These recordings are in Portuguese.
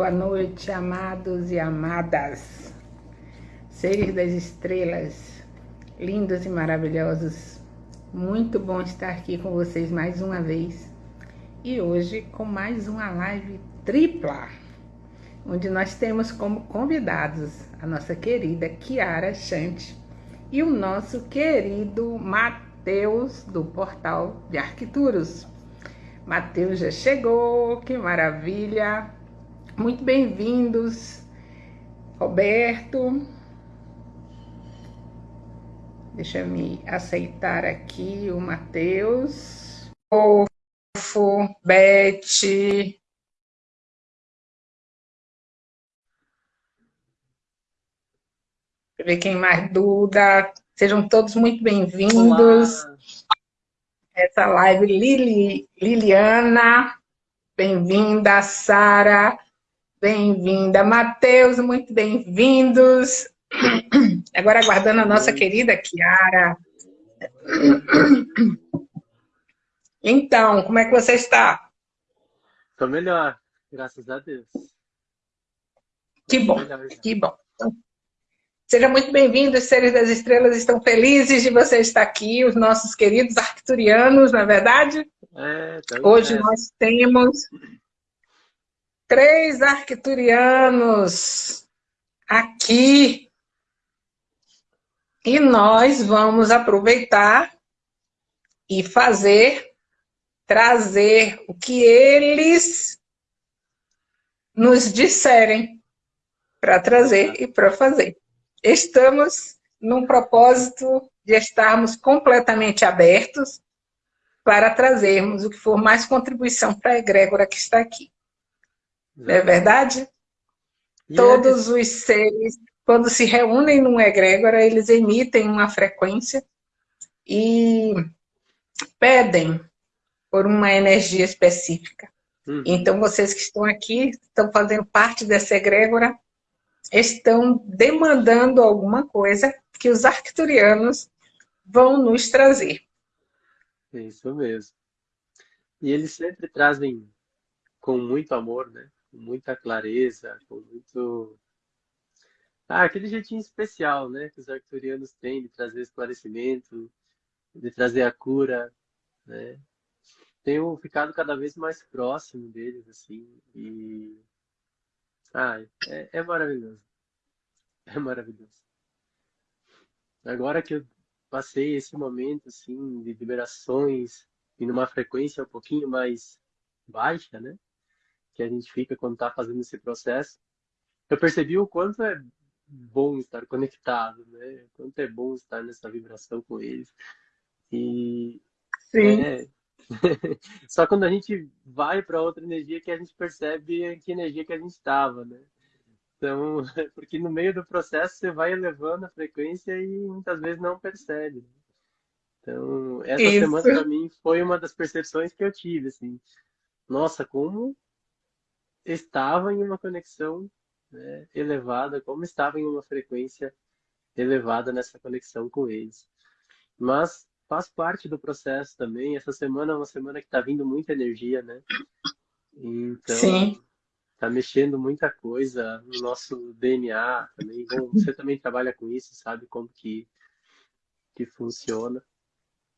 Boa noite, amados e amadas, seres das estrelas, lindos e maravilhosos. Muito bom estar aqui com vocês mais uma vez e hoje com mais uma live tripla, onde nós temos como convidados a nossa querida Kiara Chante e o nosso querido Mateus do portal de Arquituros. Mateus já chegou, que maravilha! Muito bem-vindos, Roberto. Deixa eu me aceitar aqui o Matheus. Fofo, eu ver quem mais, Duda. Sejam todos muito bem-vindos. Essa live, Lili, Liliana, bem-vinda, Sara. Bem-vinda, Matheus, muito bem-vindos. Agora aguardando a nossa querida Kiara. Então, como é que você está? Estou melhor, graças a Deus. Que bom, que bom. Seja muito bem-vindo, os seres das estrelas estão felizes de você estar aqui, os nossos queridos arcturianos, na é verdade? É, tá Hoje nós temos três arcturianos aqui. E nós vamos aproveitar e fazer, trazer o que eles nos disserem para trazer e para fazer. Estamos num propósito de estarmos completamente abertos para trazermos o que for mais contribuição para a egrégora que está aqui. Não é verdade? E Todos é... os seres, quando se reúnem num egrégora, eles emitem uma frequência e pedem por uma energia específica. Uhum. Então, vocês que estão aqui, estão fazendo parte dessa egrégora, estão demandando alguma coisa que os arcturianos vão nos trazer. Isso mesmo. E eles sempre trazem com muito amor, né? Com muita clareza, com muito. Ah, aquele jeitinho especial, né? Que os arcturianos têm de trazer esclarecimento, de trazer a cura, né? Tenho ficado cada vez mais próximo deles, assim, e. Ah, é, é maravilhoso. É maravilhoso. Agora que eu passei esse momento, assim, de liberações, e numa frequência um pouquinho mais baixa, né? Que a gente fica quando está fazendo esse processo, eu percebi o quanto é bom estar conectado, né? O quanto é bom estar nessa vibração com eles. E Sim. É... Só quando a gente vai para outra energia que a gente percebe que energia que a gente estava, né? Então, porque no meio do processo você vai elevando a frequência e muitas vezes não percebe. Então, essa Isso. semana para mim foi uma das percepções que eu tive, assim. Nossa, como estava em uma conexão né, elevada, como estava em uma frequência elevada nessa conexão com eles. Mas faz parte do processo também. Essa semana é uma semana que está vindo muita energia, né? Então, Sim. tá mexendo muita coisa no nosso DNA também. Bom, você também trabalha com isso, sabe como que, que funciona.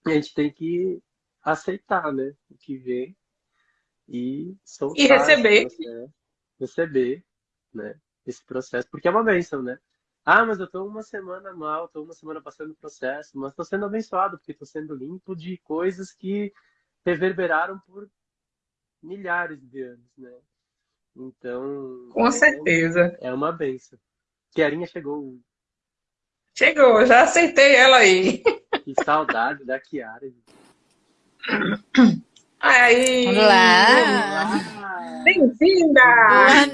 E a gente tem que aceitar, né? O que vem e soltar. E receber. receber, né? Esse processo, porque é uma bênção, né? Ah, mas eu tô uma semana mal, tô uma semana passando o processo, mas tô sendo abençoado, porque tô sendo limpo de coisas que reverberaram por milhares de anos, né? Então. Com é, certeza. É uma benção. Kiarinha chegou. Chegou, já aceitei ela aí. Que saudade da Kiara. Aí! Olá! Bem-vinda! Boa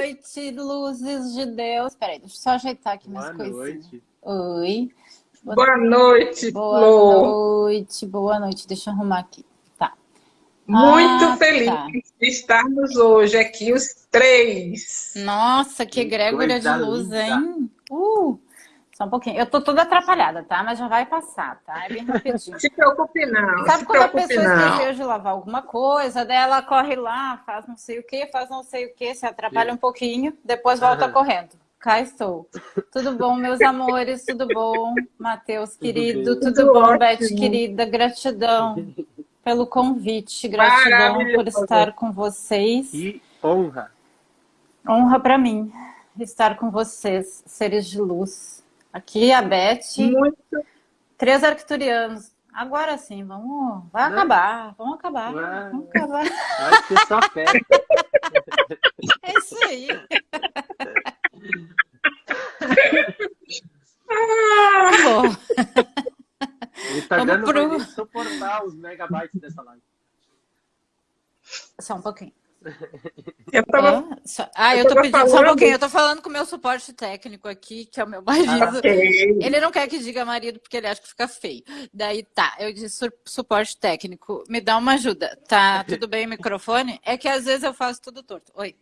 noite, luzes de Deus. Peraí, deixa eu só ajeitar aqui minhas boa coisinhas. Noite. Oi. Boa noite, Boa Flor. noite, boa noite. Deixa eu arrumar aqui. Tá. Muito Ah, feliz tá. de estarmos hoje aqui, os três. Nossa, que egrégora de luz, linda. hein? Uh! Só um pouquinho. Eu tô toda atrapalhada, tá? Mas já vai passar, tá? É bem rapidinho. se preocupe não. Sabe se quando a pessoa não. esqueceu de lavar alguma coisa, daí ela corre lá, faz não sei o que, faz não sei o que, se atrapalha um pouquinho, depois volta correndo. Cá estou. Tudo bom, meus amores? Tudo bom? Matheus, querido, tudo, Tudo bom, ótimo. Beth, querida? Gratidão pelo convite, gratidão por estar com vocês. Que honra. Honra para mim estar com vocês, seres de luz. Aqui a Beth, Muito três arcturianos. Agora sim, vamos, vai Né? acabar, vamos acabar, Vai. vamos acabar. Acho que só fé. É isso aí. Tá bom. O Instagram não pro- suportar os megabytes dessa live. Só um pouquinho. Eu tava Ah, só- ah, eu eu tô pedindo, só um falando- pouquinho. Eu tô falando com o meu suporte técnico aqui, que é o meu marido. ok. Ele não quer que diga marido porque ele acha que fica feio. Daí tá, eu disse su- suporte técnico. Me dá uma ajuda. Tá tudo bem o microfone? É que às vezes eu faço tudo torto. Oi.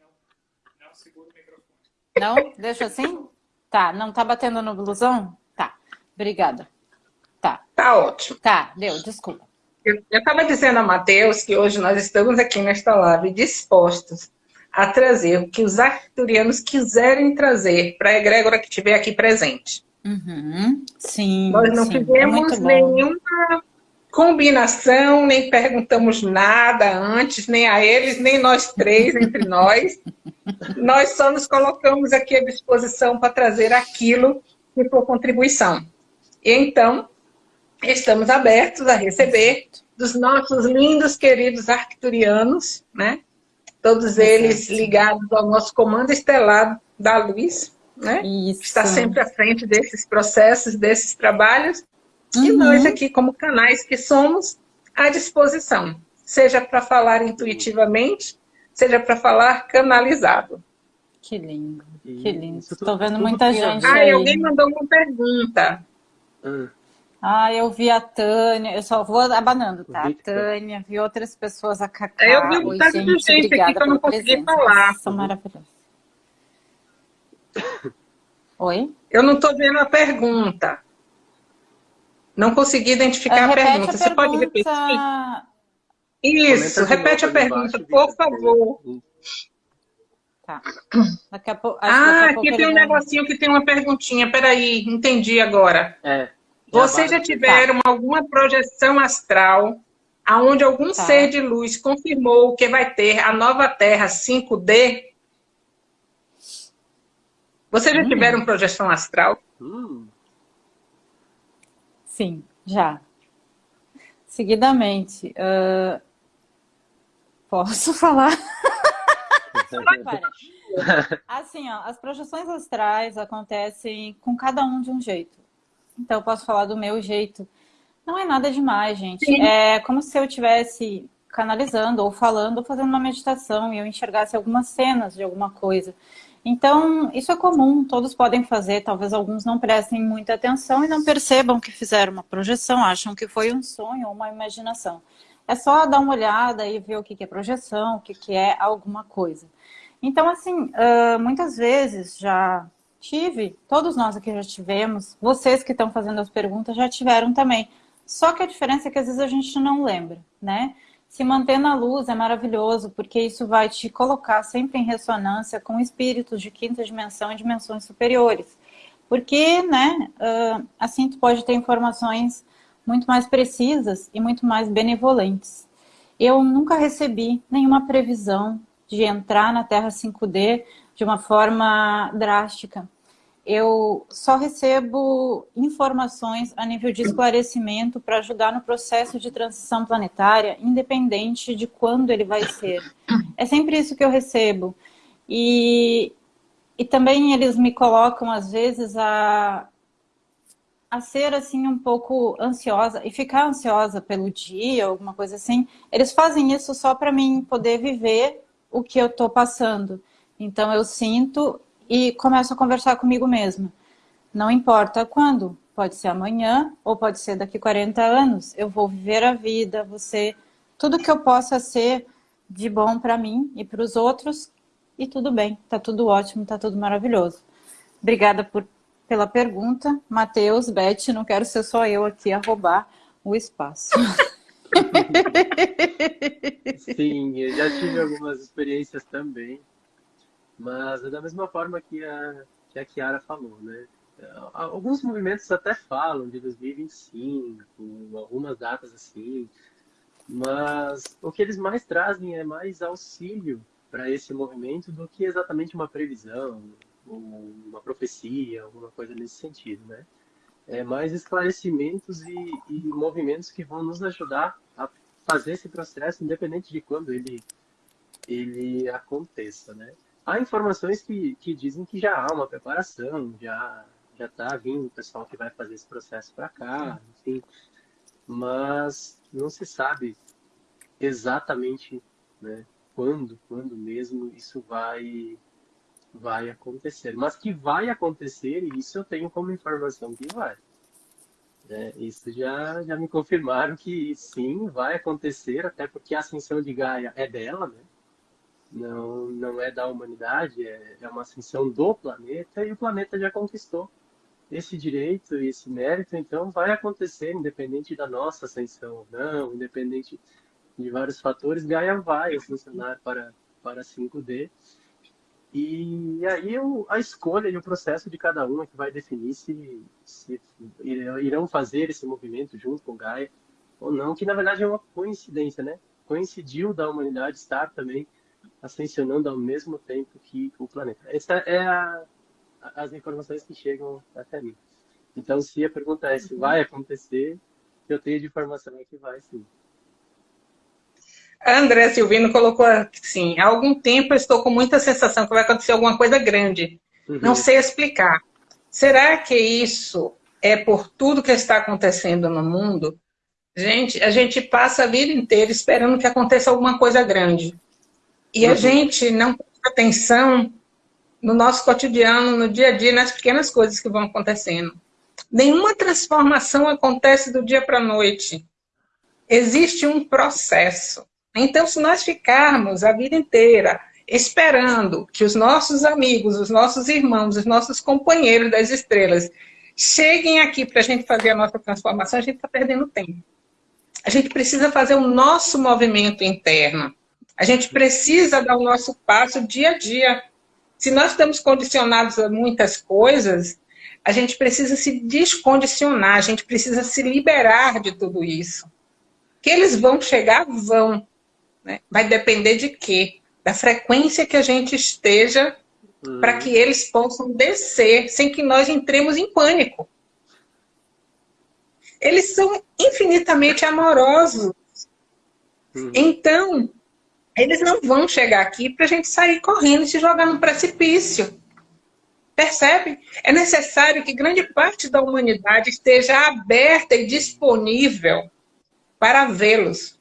Não? Deixa assim? Tá, não tá batendo no blusão? Tá. Obrigada. Tá, Tá ótimo. tá, deu, desculpa. Eu estava dizendo a Matheus que hoje nós estamos aqui nesta live dispostos a trazer o que os arcturianos quiserem trazer para a egrégora que estiver aqui presente. Uhum. Sim. Nós não sim, é fizemos bom. nenhuma combinação, nem perguntamos nada antes, nem a eles, nem nós três entre nós. Nós só nos colocamos aqui à disposição para trazer aquilo que for contribuição. E então, estamos abertos a receber dos nossos lindos, queridos arcturianos, né? Todos eles ligados ao nosso comando estelar da luz, né? Isso. está sempre à frente desses processos, desses trabalhos, e Uhum. nós aqui, como canais que somos, à disposição, seja para falar intuitivamente, seja para falar canalizado. Que lindo, E que lindo. Estou vendo muita gente. Ah, aí. alguém mandou uma pergunta. Ah, Ah, eu vi a Tânia, eu só vou abanando, tá? Victor. Tânia, vi outras pessoas, a Cacá. Eu vi um bocado de gente aqui que eu não consegui falar. São maravilhosos. Oi? Eu não estou vendo a pergunta. Não consegui identificar Ah, a repete pergunta. Você pode repetir? Isso, repete a pergunta, por favor. Tá. Daqui a pouco. Ah, daqui a aqui pouco tem um negocinho que tem uma perguntinha. Peraí, entendi agora. É. Vocês já tiveram alguma projeção astral aonde algum Tá. ser de luz confirmou que vai ter a nova Terra 5D? Vocês já Hum. tiveram projeção astral? Hum, Sim, já. Seguidamente. ah, Posso falar? Assim, ó, as projeções astrais acontecem com cada um de um jeito. Então, eu posso falar do meu jeito. Não é nada demais, gente. Sim. É como se eu estivesse canalizando, ou falando, ou fazendo uma meditação, e eu enxergasse algumas cenas de alguma coisa. Então, isso é comum, todos podem fazer, talvez alguns não prestem muita atenção e não percebam que fizeram uma projeção, acham que foi um sonho ou uma imaginação. É só dar uma olhada e ver o que é projeção, o que é alguma coisa. Então, assim, muitas vezes já tive, todos nós aqui já tivemos, vocês que estão fazendo as perguntas já tiveram também. Só que a diferença é que às vezes a gente não lembra, né? Se manter na luz é maravilhoso, porque isso vai te colocar sempre em ressonância com espíritos de quinta dimensão e dimensões superiores. Porque, né, assim tu pode ter informações muito mais precisas e muito mais benevolentes. Eu nunca recebi nenhuma previsão de entrar na Terra 5D de uma forma drástica. Eu só recebo informações a nível de esclarecimento para ajudar no processo de transição planetária, independente de quando ele vai ser. É sempre isso que eu recebo. E, e também eles me colocam, às vezes, a, a ser assim um pouco ansiosa e ficar ansiosa pelo dia, alguma coisa assim. Eles fazem isso só para mim poder viver o que eu estou passando. Então eu sinto e começo a conversar comigo mesma. Não importa quando, pode ser amanhã ou pode ser daqui 40 anos. Eu vou viver a vida, você, tudo que eu possa ser de bom para mim e para os outros e tudo bem, tá tudo ótimo, tá tudo maravilhoso. Obrigada por pela pergunta. Matheus, Beth, não quero ser só eu aqui a roubar o espaço. Sim, eu já tive algumas experiências também, mas é da mesma forma que a, que a Kiara falou, né? Alguns movimentos até falam de 2025, algumas datas assim, mas o que eles mais trazem é mais auxílio para esse movimento do que exatamente uma previsão, uma profecia, alguma coisa nesse sentido, né? É mais esclarecimentos e, e movimentos que vão nos ajudar a fazer esse processo, independente de quando ele, ele aconteça, né? Há informações que, que dizem que já há uma preparação, já já está vindo o pessoal que vai fazer esse processo para cá, enfim, mas não se sabe exatamente né, quando, quando mesmo isso vai vai acontecer. Mas que vai acontecer, e isso eu tenho como informação que vai. É, isso já, já me confirmaram que sim, vai acontecer, até porque a ascensão de Gaia é dela, né? Não, não é da humanidade, é, é uma ascensão do planeta, e o planeta já conquistou esse direito e esse mérito, então, vai acontecer, independente da nossa ascensão ou não, independente de vários fatores, Gaia vai funcionar para, para 5D. E aí a escolha e o processo de cada um é que vai definir se, se irão fazer esse movimento junto com Gaia ou não, que na verdade é uma coincidência, né? Coincidiu da humanidade estar também ascensionando ao mesmo tempo que o planeta. Essa é a, as informações que chegam até mim. Então, se a pergunta é se vai acontecer, eu tenho de informação é que vai sim. André Silvino colocou assim, há algum tempo eu estou com muita sensação que vai acontecer alguma coisa grande. Uhum. Não sei explicar. Será que isso é por tudo que está acontecendo no mundo? Gente, a gente passa a vida inteira esperando que aconteça alguma coisa grande. E a gente não presta atenção no nosso cotidiano, no dia a dia, nas pequenas coisas que vão acontecendo. Nenhuma transformação acontece do dia para a noite. Existe um processo. Então, se nós ficarmos a vida inteira esperando que os nossos amigos, os nossos irmãos, os nossos companheiros das estrelas cheguem aqui para a gente fazer a nossa transformação, a gente está perdendo tempo. A gente precisa fazer o nosso movimento interno. A gente precisa dar o nosso passo dia a dia. Se nós estamos condicionados a muitas coisas, a gente precisa se descondicionar, a gente precisa se liberar de tudo isso. Que eles vão chegar, vão. Né? Vai depender de quê? Da frequência que a gente esteja uhum. para que eles possam descer sem que nós entremos em pânico. Eles são infinitamente amorosos. Uhum. Então, eles não vão chegar aqui para a gente sair correndo e se jogar no precipício. Percebe? É necessário que grande parte da humanidade esteja aberta e disponível para vê-los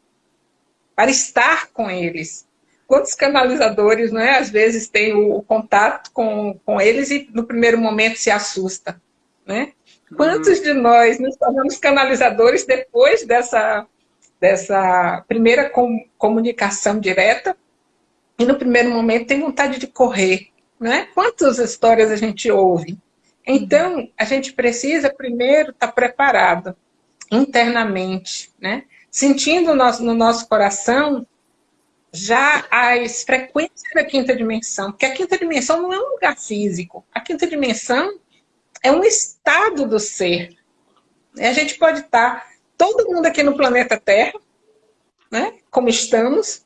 para estar com eles. Quantos canalizadores, não é? Às vezes tem o, contato com, com eles e no primeiro momento se assusta, né? Quantos de nós nos tornamos canalizadores depois dessa, dessa primeira com, comunicação direta e no primeiro momento tem vontade de correr, né? Quantas histórias a gente ouve? Então, a gente precisa primeiro estar preparado internamente, né? sentindo no no nosso coração já as frequências da quinta dimensão, porque a quinta dimensão não é um lugar físico, a quinta dimensão é um estado do ser. E a gente pode estar, todo mundo aqui no planeta Terra, né, como estamos,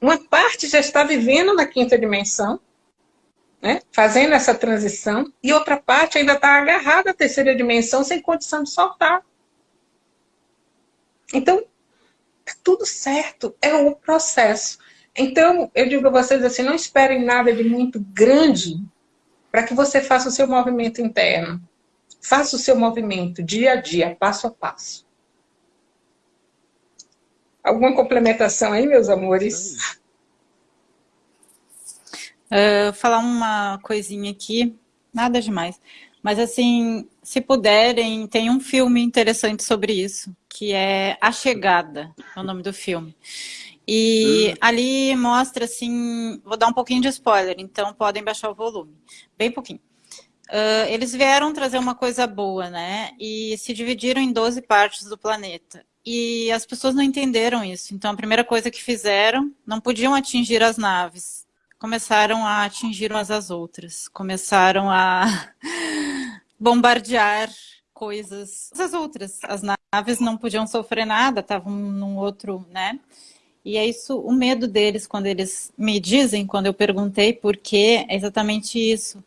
uma parte já está vivendo na quinta dimensão, né, fazendo essa transição, e outra parte ainda está agarrada à terceira dimensão sem condição de soltar. Então, tá tudo certo, é o processo. Então, eu digo a vocês assim, não esperem nada de muito grande para que você faça o seu movimento interno. Faça o seu movimento dia a dia, passo a passo. Alguma complementação aí, meus amores? Uh, falar uma coisinha aqui, nada demais. Mas assim, se puderem, tem um filme interessante sobre isso, que é A Chegada, é o nome do filme. E ali mostra assim, vou dar um pouquinho de spoiler, então podem baixar o volume, bem pouquinho. uh, eles vieram trazer uma coisa boa, né? E se dividiram em 12 partes do planeta. E as pessoas não entenderam isso. Então, a primeira coisa que fizeram, não podiam atingir as naves. Começaram a atingir umas às outras. Começaram a bombardear coisas as outras. As naves não podiam sofrer nada, estavam num outro, né? E é isso, o medo deles, quando eles me dizem, quando eu perguntei por quê, é exatamente isso.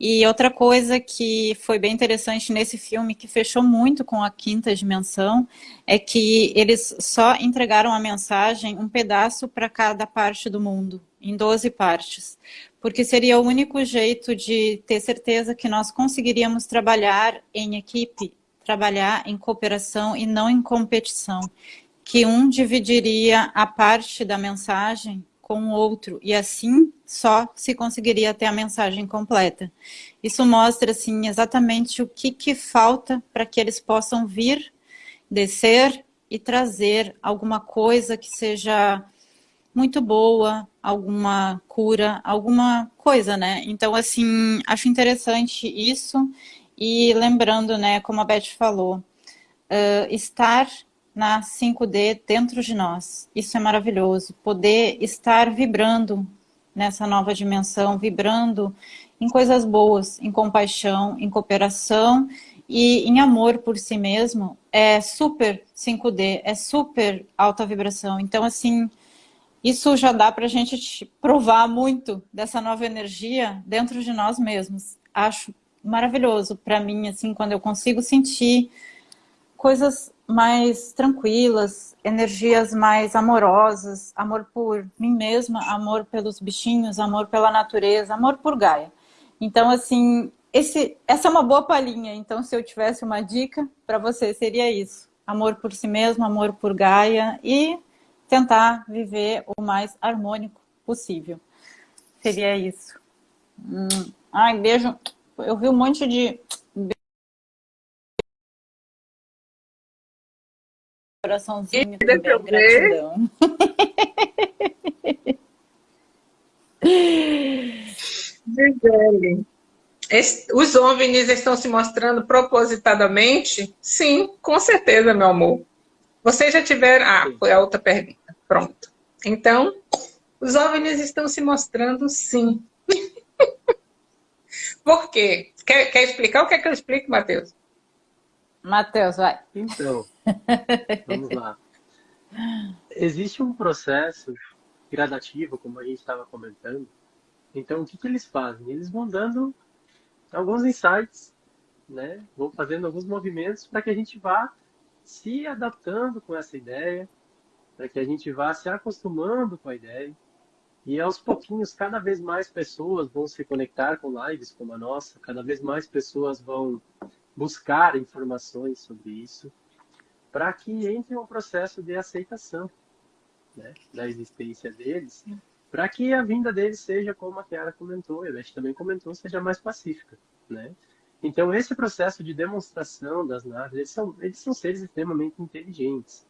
E outra coisa que foi bem interessante nesse filme, que fechou muito com a quinta dimensão, é que eles só entregaram a mensagem um pedaço para cada parte do mundo, em 12 partes. Porque seria o único jeito de ter certeza que nós conseguiríamos trabalhar em equipe, trabalhar em cooperação e não em competição que um dividiria a parte da mensagem com o outro, e assim só se conseguiria ter a mensagem completa. Isso mostra, assim, exatamente o que, que falta para que eles possam vir, descer e trazer alguma coisa que seja muito boa, alguma cura, alguma coisa, né? Então, assim, acho interessante isso, e lembrando, né, como a Beth falou, uh, estar na 5D dentro de nós. Isso é maravilhoso, poder estar vibrando nessa nova dimensão, vibrando em coisas boas, em compaixão, em cooperação e em amor por si mesmo, é super 5D, é super alta vibração. Então, assim, isso já dá para a gente provar muito dessa nova energia dentro de nós mesmos. Acho maravilhoso para mim, assim, quando eu consigo sentir coisas mais tranquilas, energias mais amorosas, amor por mim mesma, amor pelos bichinhos, amor pela natureza, amor por Gaia. Então, assim, esse, essa é uma boa palhinha. Então, se eu tivesse uma dica para você, seria isso. Amor por si mesmo, amor por Gaia e tentar viver o mais harmônico possível. Seria isso. Hum. Ai, beijo. Eu vi um monte de Coraçãozinho também, gratidão. Gisele, os OVNIs estão se mostrando propositadamente? Sim, com certeza, meu amor. Vocês já tiveram... Ah, foi a outra pergunta. Pronto. Então, os OVNIs estão se mostrando sim. Por quê? Quer, quer explicar? O que é que eu explico, Matheus? Matheus, vai. Então, vamos lá. Existe um processo gradativo, como a gente estava comentando. Então, o que, que eles fazem? Eles vão dando alguns insights, né? vão fazendo alguns movimentos para que a gente vá se adaptando com essa ideia, para que a gente vá se acostumando com a ideia. E aos pouquinhos, cada vez mais pessoas vão se conectar com lives como a nossa, cada vez mais pessoas vão buscar informações sobre isso, para que entre um processo de aceitação né, da existência deles, para que a vinda deles seja, como a Kiara comentou, e a Beth também comentou, seja mais pacífica. Né? Então, esse processo de demonstração das naves, eles são, eles são seres extremamente inteligentes.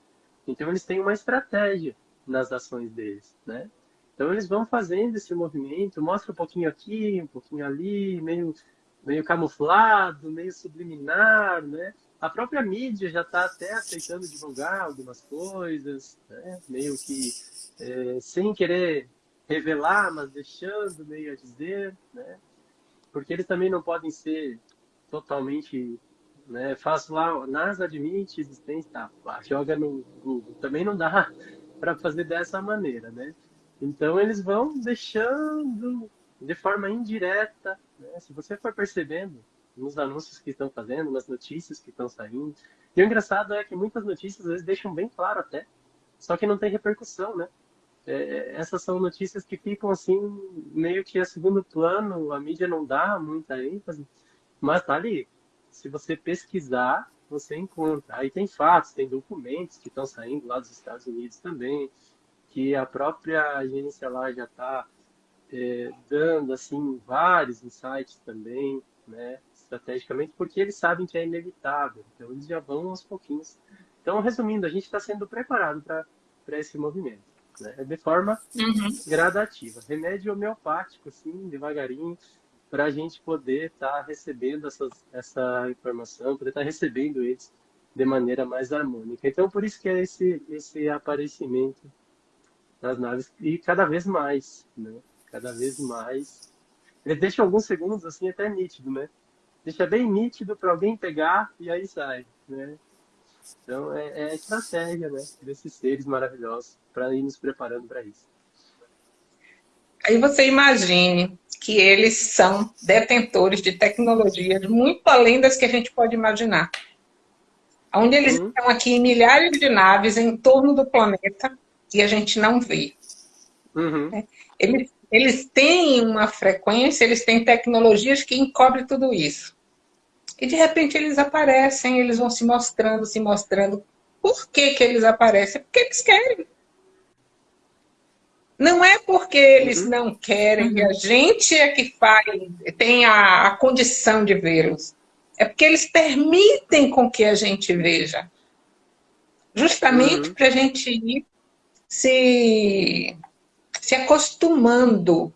Então, eles têm uma estratégia nas ações deles. Né? Então, eles vão fazendo esse movimento, mostra um pouquinho aqui, um pouquinho ali, meio meio camuflado, meio subliminar, né? A própria mídia já está até aceitando divulgar algumas coisas, né? meio que é, sem querer revelar, mas deixando meio a dizer, né? Porque eles também não podem ser totalmente, né? Faço lá, NASA admite existência, tá? Joga no Google. Também não dá para fazer dessa maneira, né? Então eles vão deixando de forma indireta né? Se você for percebendo nos anúncios que estão fazendo, nas notícias que estão saindo. E o engraçado é que muitas notícias às vezes deixam bem claro até, só que não tem repercussão, né? É, essas são notícias que ficam assim, meio que a segundo plano, a mídia não dá muita ênfase, mas tá ali. Se você pesquisar, você encontra. Aí tem fatos, tem documentos que estão saindo lá dos Estados Unidos também, que a própria agência lá já está é, dando assim vários insights também, né, estrategicamente, porque eles sabem que é inevitável. Então eles já vão aos pouquinhos. Então, resumindo, a gente está sendo preparado para esse movimento, né, de forma uhum. gradativa. Remédio homeopático, assim, devagarinho. para a gente poder estar tá recebendo essas, essa informação, poder estar tá recebendo eles de maneira mais harmônica. Então, por isso que é esse, esse aparecimento das naves, e cada vez mais, né? Cada vez mais. Eles deixam alguns segundos, assim, até nítido, né? Deixa bem nítido para alguém pegar e aí sai, né? Então, é, é a estratégia, né? Desses seres maravilhosos para ir nos preparando para isso. Aí você imagine que eles são detentores de tecnologias muito além das que a gente pode imaginar. Onde eles uhum. estão aqui em milhares de naves em torno do planeta e a gente não vê. Uhum. É, eles, eles têm uma frequência, eles têm tecnologias que encobrem tudo isso. E de repente eles aparecem, eles vão se mostrando, se mostrando. Por que, que eles aparecem? Porque eles querem. Não é porque eles uhum. não querem, uhum. a gente é que faz, tem a, a condição de vê-los. É porque eles permitem com que a gente veja. Justamente uhum. para a gente ir se, se acostumando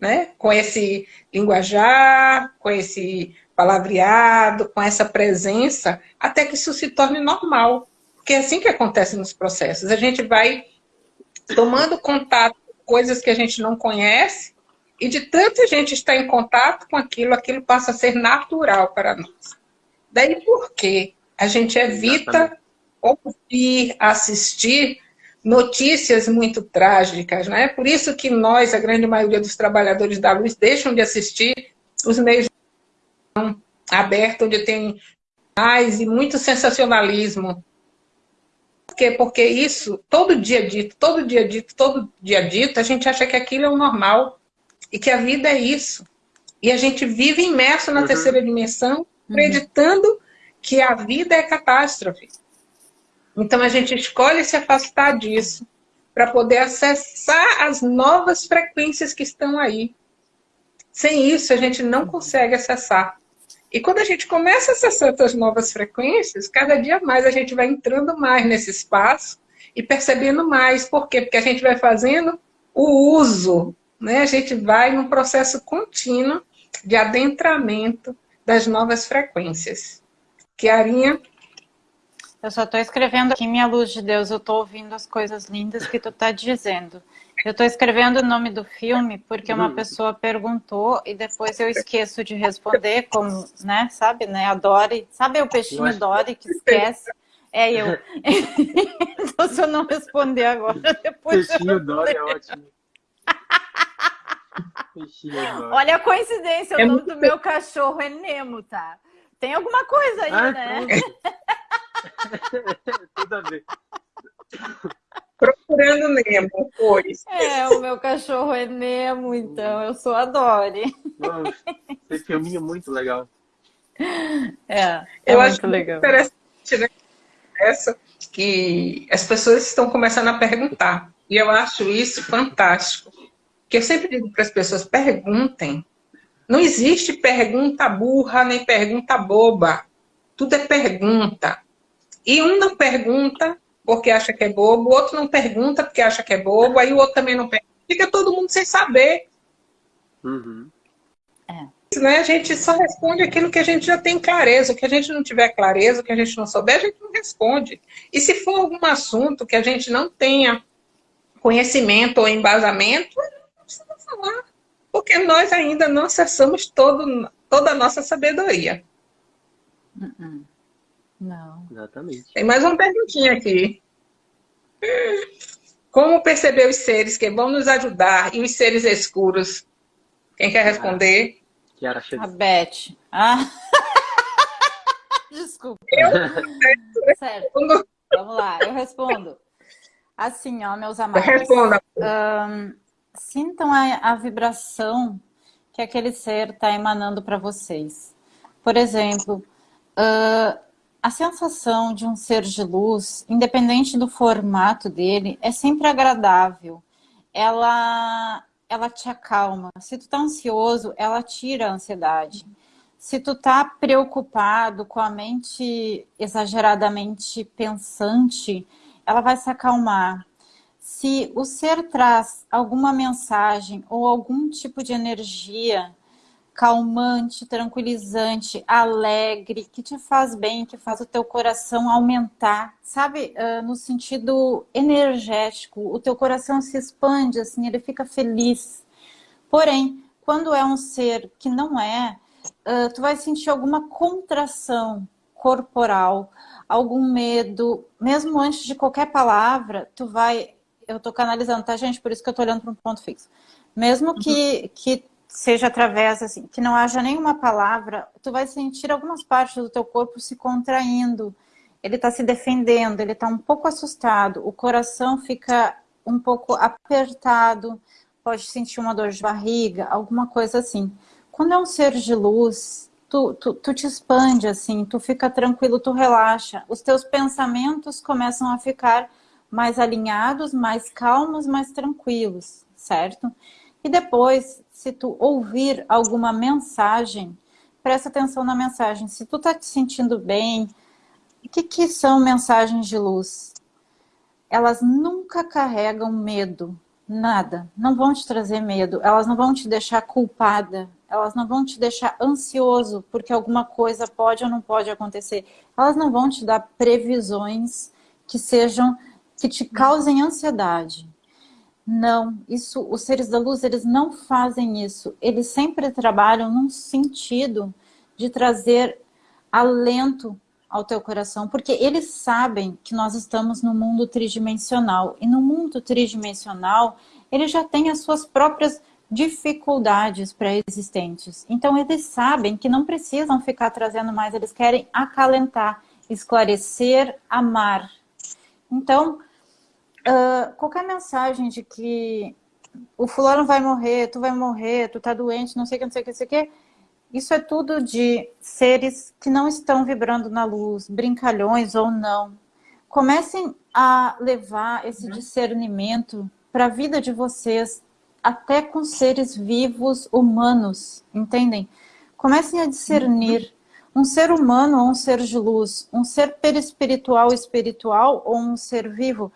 né? com esse linguajar, com esse palavreado, com essa presença, até que isso se torne normal. Porque é assim que acontece nos processos. A gente vai tomando contato com coisas que a gente não conhece, e de tanta gente estar em contato com aquilo, aquilo passa a ser natural para nós. Daí por que a gente evita ouvir, assistir notícias muito trágicas, né? Por isso que nós, a grande maioria dos trabalhadores da luz, deixam de assistir os meios abertos, onde tem mais e muito sensacionalismo, quê? Porque isso, todo dia dito, todo dia dito, todo dia dito, a gente acha que aquilo é o normal e que a vida é isso. E a gente vive imerso na uhum. terceira dimensão, uhum. acreditando uhum. que a vida é catástrofe. Então a gente escolhe se afastar disso para poder acessar as novas frequências que estão aí. Sem isso, a gente não consegue acessar. E quando a gente começa a acessar essas novas frequências, cada dia mais a gente vai entrando mais nesse espaço e percebendo mais. Por quê? Porque a gente vai fazendo o uso, né? a gente vai num processo contínuo de adentramento das novas frequências. Kiarinha? Eu só estou escrevendo aqui, minha luz de Deus, eu estou ouvindo as coisas lindas que tu está dizendo. Eu estou escrevendo o nome do filme porque uma pessoa perguntou e depois eu esqueço de responder, como, né, sabe, né, a Dory, sabe o peixinho Dory que esquece? É eu. então se eu não responder agora, depois Peixinho eu... Dory é ótimo. Olha a coincidência, o é nome do meu cachorro é Nemo, tá? Tem alguma coisa aí, ah, né? Tudo a ver. Procurando Nemo, pois. É, o meu cachorro é Nemo, então eu sou a Dory. Nossa, esse filminho é muito legal. É, é eu acho legal. interessante, né? Essa que as pessoas estão começando a perguntar. E eu acho isso fantástico. Que eu sempre digo para as pessoas, perguntem. Não existe pergunta burra nem pergunta boba. Tudo é pergunta. E um não pergunta porque acha que é bobo, o outro não pergunta porque acha que é bobo, aí o outro também não pergunta. Fica todo mundo sem saber. Uhum. É. Né? A gente só responde aquilo que a gente já tem clareza. O que a gente não tiver clareza, o que a gente não souber, a gente não responde. E se for algum assunto que a gente não tenha conhecimento ou embasamento, não precisa falar. Porque nós ainda não acessamos todo, toda a nossa sabedoria. Uh não. Exatamente. Tem mais uma perguntinha aqui. Como perceber os seres que vão nos ajudar e os seres escuros? Quem quer responder? Kiara A Beth. Ah. Desculpa. Eu certo. Vamos lá, eu respondo. Assim, ó, meus amados. Responda. Um, sintam a, a vibração que aquele ser está emanando para vocês. Por exemplo, uh, a sensação de um ser de luz, independente do formato dele, é sempre agradável. Ela, ela te acalma. Se tu tá ansioso, ela tira a ansiedade. Se tu tá preocupado, com a mente exageradamente pensante, ela vai se acalmar. Se o ser traz alguma mensagem ou algum tipo de energia calmante, tranquilizante, alegre, que te faz bem, que faz o teu coração aumentar, sabe? Uh, no sentido energético, o teu coração se expande, assim, ele fica feliz. Porém, quando é um ser que não é, uh, tu vai sentir alguma contração corporal, algum medo, mesmo antes de qualquer palavra, tu vai... Eu tô canalizando, tá, gente? Por isso que eu tô olhando para um ponto fixo. Mesmo que, uhum. que seja através, assim, que não haja nenhuma palavra, tu vai sentir algumas partes do teu corpo se contraindo. Ele está se defendendo, ele está um pouco assustado, o coração fica um pouco apertado, pode sentir uma dor de barriga, alguma coisa assim. Quando é um ser de luz, tu, tu, tu te expande assim, tu fica tranquilo, tu relaxa. Os teus pensamentos começam a ficar mais alinhados, mais calmos, mais tranquilos, certo? E depois, se tu ouvir alguma mensagem, presta atenção na mensagem. Se tu tá te sentindo bem, o que, que são mensagens de luz? Elas nunca carregam medo, nada. Não vão te trazer medo, elas não vão te deixar culpada, elas não vão te deixar ansioso porque alguma coisa pode ou não pode acontecer. Elas não vão te dar previsões que sejam, que te causem ansiedade. Não, isso, os seres da luz, eles não fazem isso. Eles sempre trabalham num sentido de trazer alento ao teu coração, porque eles sabem que nós estamos no mundo tridimensional. E no mundo tridimensional, ele já tem as suas próprias dificuldades pré-existentes. Então, eles sabem que não precisam ficar trazendo mais, eles querem acalentar, esclarecer, amar. Então, uh, qualquer mensagem de que o fulano vai morrer, tu vai morrer, tu tá doente, não sei o que, não sei o que, não sei o que, isso é tudo de seres que não estão vibrando na luz, brincalhões ou não. Comecem a levar esse uhum. discernimento para a vida de vocês, até com seres vivos humanos, entendem? Comecem a discernir uhum. um ser humano ou um ser de luz, um ser perispiritual espiritual ou um ser vivo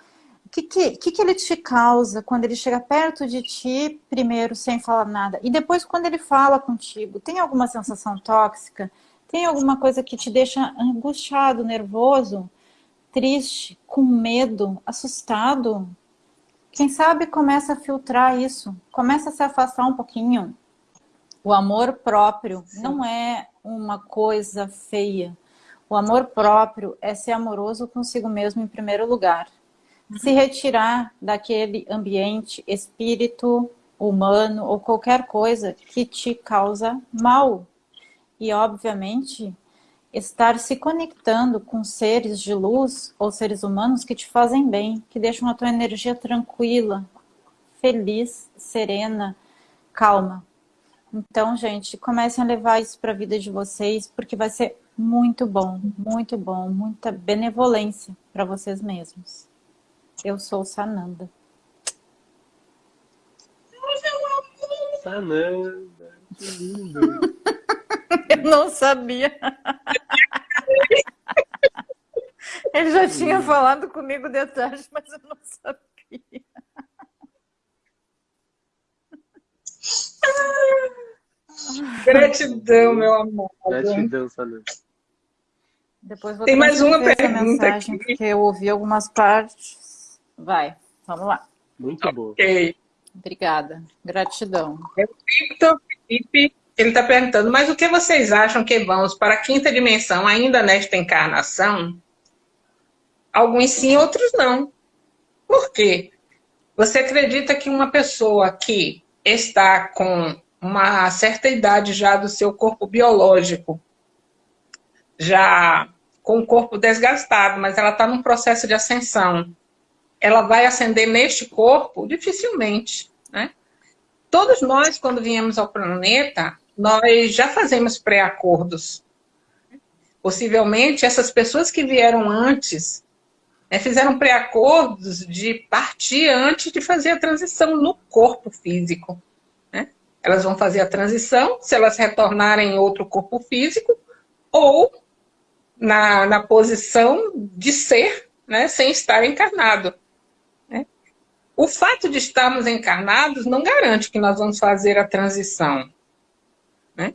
que, que, que, ele te causa quando ele chega perto de ti, primeiro, sem falar nada? E depois, quando ele fala contigo, tem alguma sensação tóxica? Tem alguma coisa que te deixa angustiado, nervoso, triste, com medo, assustado? Quem sabe começa a filtrar isso, começa a se afastar um pouquinho. O amor próprio Sim. não é uma coisa feia. O amor próprio é ser amoroso consigo mesmo em primeiro lugar se retirar daquele ambiente, espírito humano ou qualquer coisa que te causa mal. E, obviamente, estar se conectando com seres de luz ou seres humanos que te fazem bem, que deixam a tua energia tranquila, feliz, serena, calma. Então, gente, comecem a levar isso para a vida de vocês, porque vai ser muito bom, muito bom, muita benevolência para vocês mesmos. Eu sou Sananda. Sananda, que lindo. Eu não sabia. Ele já tinha falado comigo de tarde, mas eu não sabia. Gratidão, meu amor. Gratidão, Sananda. Depois vou Tem mais uma pergunta mensagem, aqui. Porque eu ouvi algumas partes. Vai, vamos lá. Muito bom. Ok. Obrigada. Gratidão. É o Victor Felipe, ele está perguntando, mas o que vocês acham que vamos para a quinta dimensão ainda nesta encarnação? Alguns sim, outros não. Por quê? Você acredita que uma pessoa que está com uma certa idade já do seu corpo biológico, já com o corpo desgastado, mas ela está num processo de ascensão, ela vai ascender neste corpo? Dificilmente. Né? Todos nós, quando viemos ao planeta, nós já fazemos pré-acordos. Possivelmente, essas pessoas que vieram antes né, fizeram pré-acordos de partir antes de fazer a transição no corpo físico. Né? Elas vão fazer a transição, se elas retornarem em outro corpo físico, ou na, na posição de ser, né, sem estar encarnado. O fato de estarmos encarnados não garante que nós vamos fazer a transição. Né?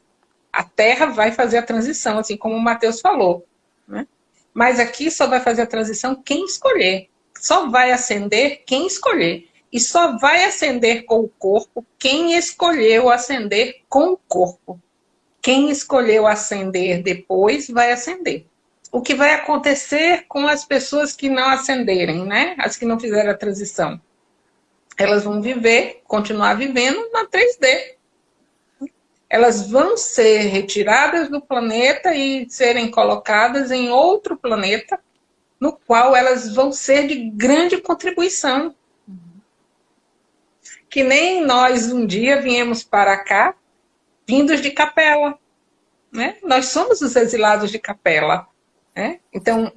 A Terra vai fazer a transição, assim como o Matheus falou. Né? Mas aqui só vai fazer a transição quem escolher. Só vai ascender quem escolher. E só vai ascender com o corpo quem escolheu ascender com o corpo. Quem escolheu ascender depois vai ascender. O que vai acontecer com as pessoas que não ascenderem, né? As que não fizeram a transição. Elas vão viver, continuar vivendo na 3D. Elas vão ser retiradas do planeta e serem colocadas em outro planeta, no qual elas vão ser de grande contribuição. Que nem nós um dia viemos para cá, vindos de capela. Né? Nós somos os exilados de capela. Né? Então,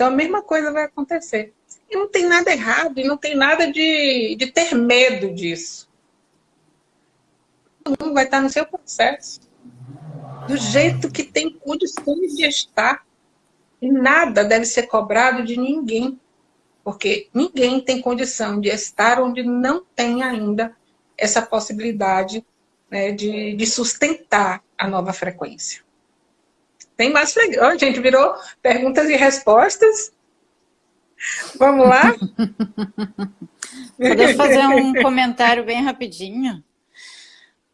Então a mesma coisa vai acontecer. E não tem nada errado, e não tem nada de, de ter medo disso. Todo mundo vai estar no seu processo. Do jeito que tem condições de estar. E nada deve ser cobrado de ninguém. Porque ninguém tem condição de estar onde não tem ainda essa possibilidade né, de, de sustentar a nova frequência. Tem mais freguês. gente, virou perguntas e respostas. Vamos lá? Poderia fazer um comentário bem rapidinho?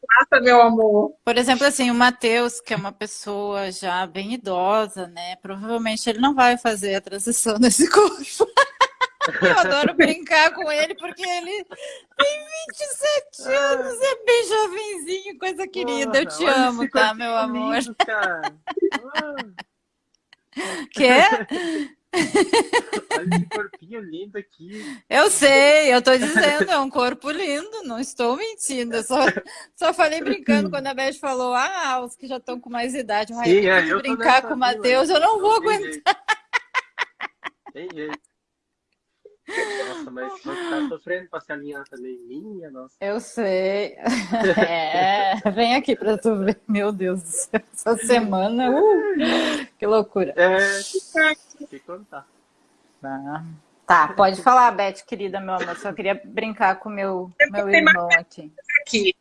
Mata, meu amor. Por exemplo, assim, o Matheus, que é uma pessoa já bem idosa, né? Provavelmente ele não vai fazer a transição desse corpo. Eu adoro brincar com ele porque ele tem 27 anos, é bem jovenzinho, coisa querida. Eu te amo, tá, meu amor? Quer? Olha esse corpinho lindo aqui. Eu sei, eu tô dizendo, é um corpo lindo, não estou mentindo. Eu só, só falei brincando quando a Beth falou, ah, os que já estão com mais idade, mas Sim, é, eu brincar com o Matheus, eu não vou aguentar. Tem jeito. Nossa, mas você tá sofrendo pra se alinhar também. Minha, nossa. Eu sei. É, vem aqui pra tu ver. Meu Deus do céu. Essa semana, uh, que loucura. É, que contar. Tá. tá, pode falar, Beth, querida, meu amor. Só queria brincar com meu, meu irmão aqui. aqui.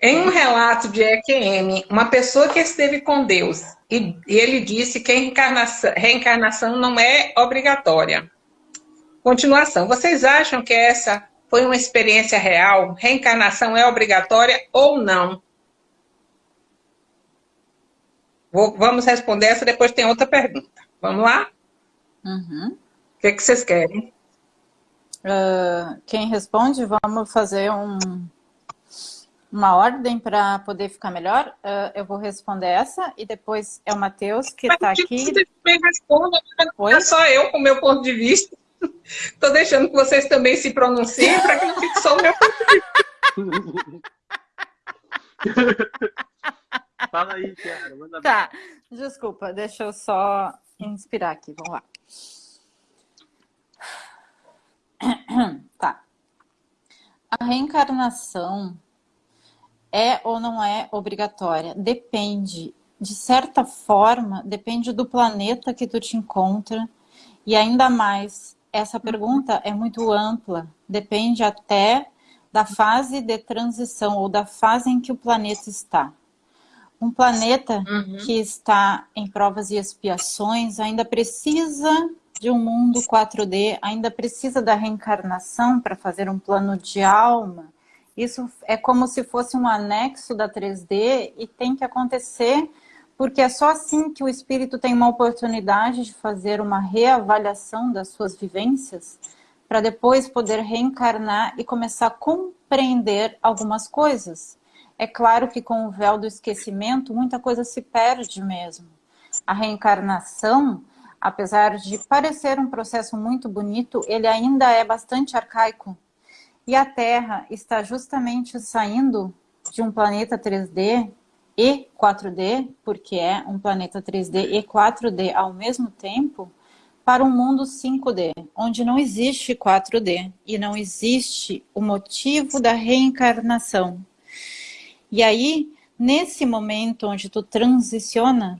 Em um relato de EQM, uma pessoa que esteve com Deus, e ele disse que a reencarnação, reencarnação não é obrigatória. Continuação. Vocês acham que essa foi uma experiência real? Reencarnação é obrigatória ou não? Vou, vamos responder essa, depois tem outra pergunta. Vamos lá? Uhum. O que, que vocês querem? Uh, quem responde, vamos fazer um, uma ordem para poder ficar melhor. Uh, eu vou responder essa e depois é o Matheus que está aqui. Você também responda, não é só eu com o meu ponto de vista. Estou deixando que vocês também se pronunciem para que não fique só o meu Fala aí, Tiara. Manda tá, desculpa, deixa eu só inspirar aqui. Vamos lá. Tá. A reencarnação é ou não é obrigatória? Depende. De certa forma, depende do planeta que tu te encontra e ainda mais essa pergunta é muito ampla, depende até da fase de transição ou da fase em que o planeta está. Um planeta uhum. que está em provas e expiações ainda precisa de um mundo 4D, ainda precisa da reencarnação para fazer um plano de alma. Isso é como se fosse um anexo da 3D e tem que acontecer porque é só assim que o espírito tem uma oportunidade de fazer uma reavaliação das suas vivências, para depois poder reencarnar e começar a compreender algumas coisas. É claro que com o véu do esquecimento, muita coisa se perde mesmo. A reencarnação, apesar de parecer um processo muito bonito, ele ainda é bastante arcaico. E a Terra está justamente saindo de um planeta 3D e 4D, porque é um planeta 3D e 4D ao mesmo tempo, para um mundo 5D, onde não existe 4D e não existe o motivo da reencarnação. E aí, nesse momento onde tu transiciona,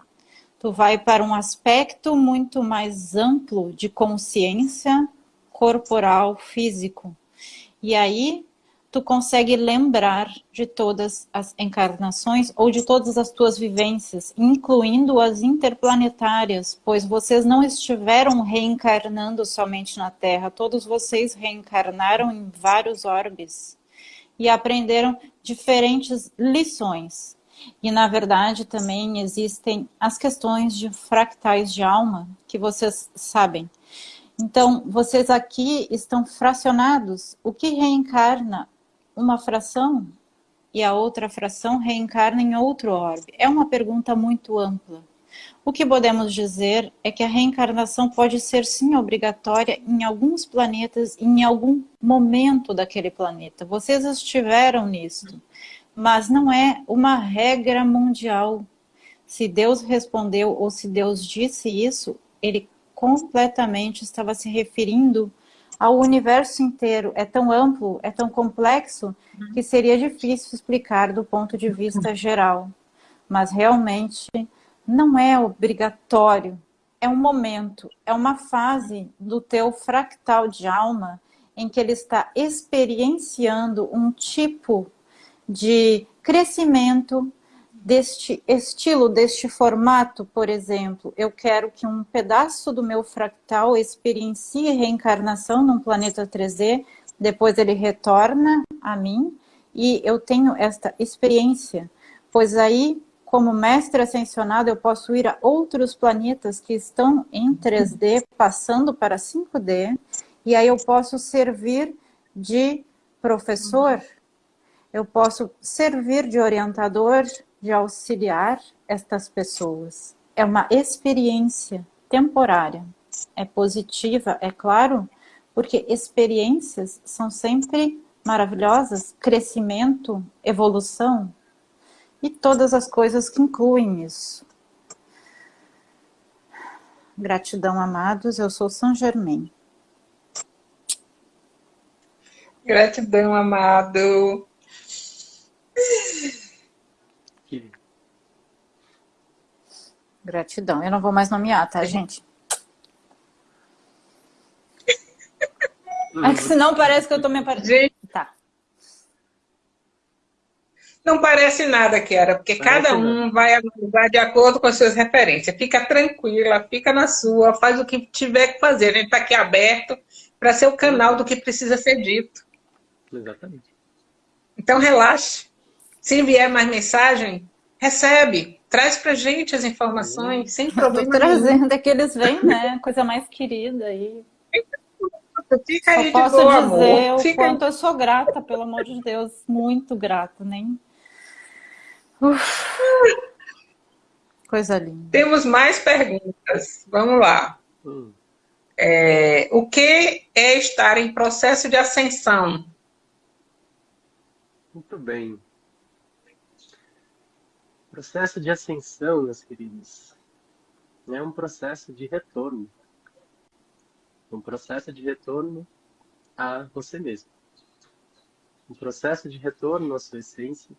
tu vai para um aspecto muito mais amplo de consciência corporal, físico. E aí tu consegue lembrar de todas as encarnações ou de todas as tuas vivências, incluindo as interplanetárias, pois vocês não estiveram reencarnando somente na Terra, todos vocês reencarnaram em vários orbes e aprenderam diferentes lições. E, na verdade, também existem as questões de fractais de alma, que vocês sabem. Então, vocês aqui estão fracionados. O que reencarna uma fração e a outra fração reencarna em outro orbe? É uma pergunta muito ampla. O que podemos dizer é que a reencarnação pode ser sim obrigatória em alguns planetas, em algum momento daquele planeta. Vocês estiveram nisso, mas não é uma regra mundial. Se Deus respondeu ou se Deus disse isso, ele completamente estava se referindo ao universo inteiro. É tão amplo, é tão complexo, que seria difícil explicar do ponto de vista geral. Mas realmente não é obrigatório. É um momento, é uma fase do teu fractal de alma em que ele está experienciando um tipo de crescimento, deste estilo, deste formato, por exemplo, eu quero que um pedaço do meu fractal experiencie reencarnação num planeta 3D, depois ele retorna a mim e eu tenho esta experiência, pois aí, como mestre ascensionado, eu posso ir a outros planetas que estão em 3D, passando para 5D, e aí eu posso servir de professor, eu posso servir de orientador, de auxiliar estas pessoas. É uma experiência temporária. É positiva, é claro, porque experiências são sempre maravilhosas, crescimento, evolução e todas as coisas que incluem isso. Gratidão, amados. Eu sou São Germain. Gratidão, amado. Gratidão. Eu não vou mais nomear, tá, gente? É que senão parece que eu tô me aparecendo. Tá. Não parece nada, Kiara, porque parece cada um vai analisar de acordo com as suas referências. Fica tranquila, fica na sua, faz o que tiver que fazer. A gente está aqui aberto para ser o canal do que precisa ser dito. Exatamente. Então relaxe. Se vier mais mensagem, recebe. Traz pra gente as informações, sem problema trazendo, é que eles vêm, né? Coisa mais querida aí. Fica aí Só posso boa, dizer amor. o Fica quanto eu sou grata, pelo amor de Deus. Muito grata, nem... Uf. Coisa linda. Temos mais perguntas. Vamos lá. Hum. É, o que é estar em processo de ascensão? Muito bem. Processo de ascensão, meus queridos, é um processo de retorno. Um processo de retorno a você mesmo. Um processo de retorno à sua essência.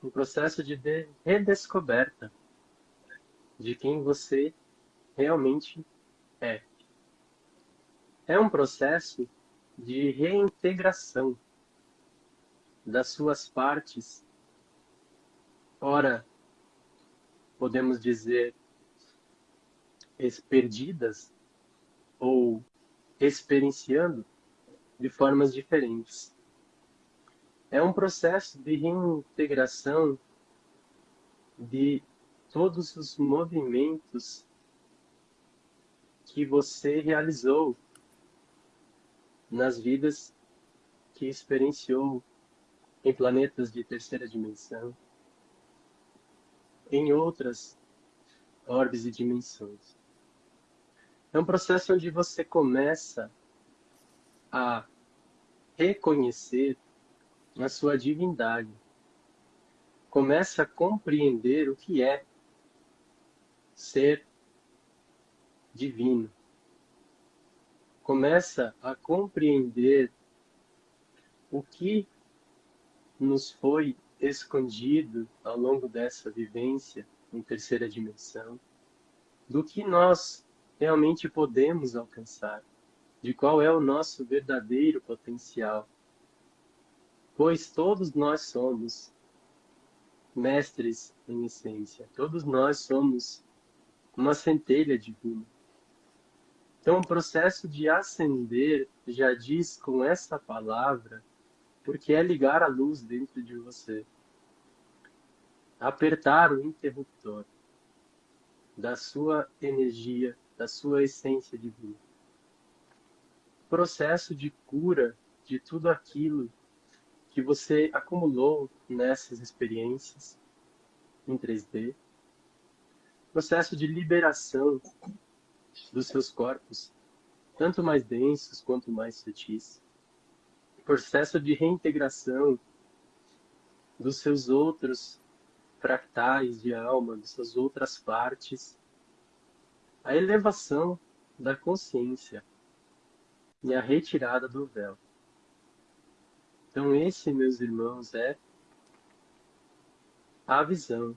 Um processo de redescoberta de quem você realmente é. É um processo de reintegração das suas partes ora, podemos dizer, perdidas ou experienciando de formas diferentes. É um processo de reintegração de todos os movimentos que você realizou nas vidas que experienciou em planetas de terceira dimensão, em outras orbes e dimensões. É um processo onde você começa a reconhecer a sua divindade. Começa a compreender o que é ser divino. Começa a compreender o que nos foi escondido ao longo dessa vivência em terceira dimensão, do que nós realmente podemos alcançar, de qual é o nosso verdadeiro potencial. Pois todos nós somos mestres em essência, todos nós somos uma centelha divina. Então, o processo de ascender já diz com essa palavra, porque é ligar a luz dentro de você. Apertar o interruptor da sua energia, da sua essência divina. Processo de cura de tudo aquilo que você acumulou nessas experiências em 3D processo de liberação dos seus corpos, tanto mais densos quanto mais sutis. Processo de reintegração dos seus outros fractais de alma, de suas outras partes. A elevação da consciência e a retirada do véu. Então, esse, meus irmãos, é a visão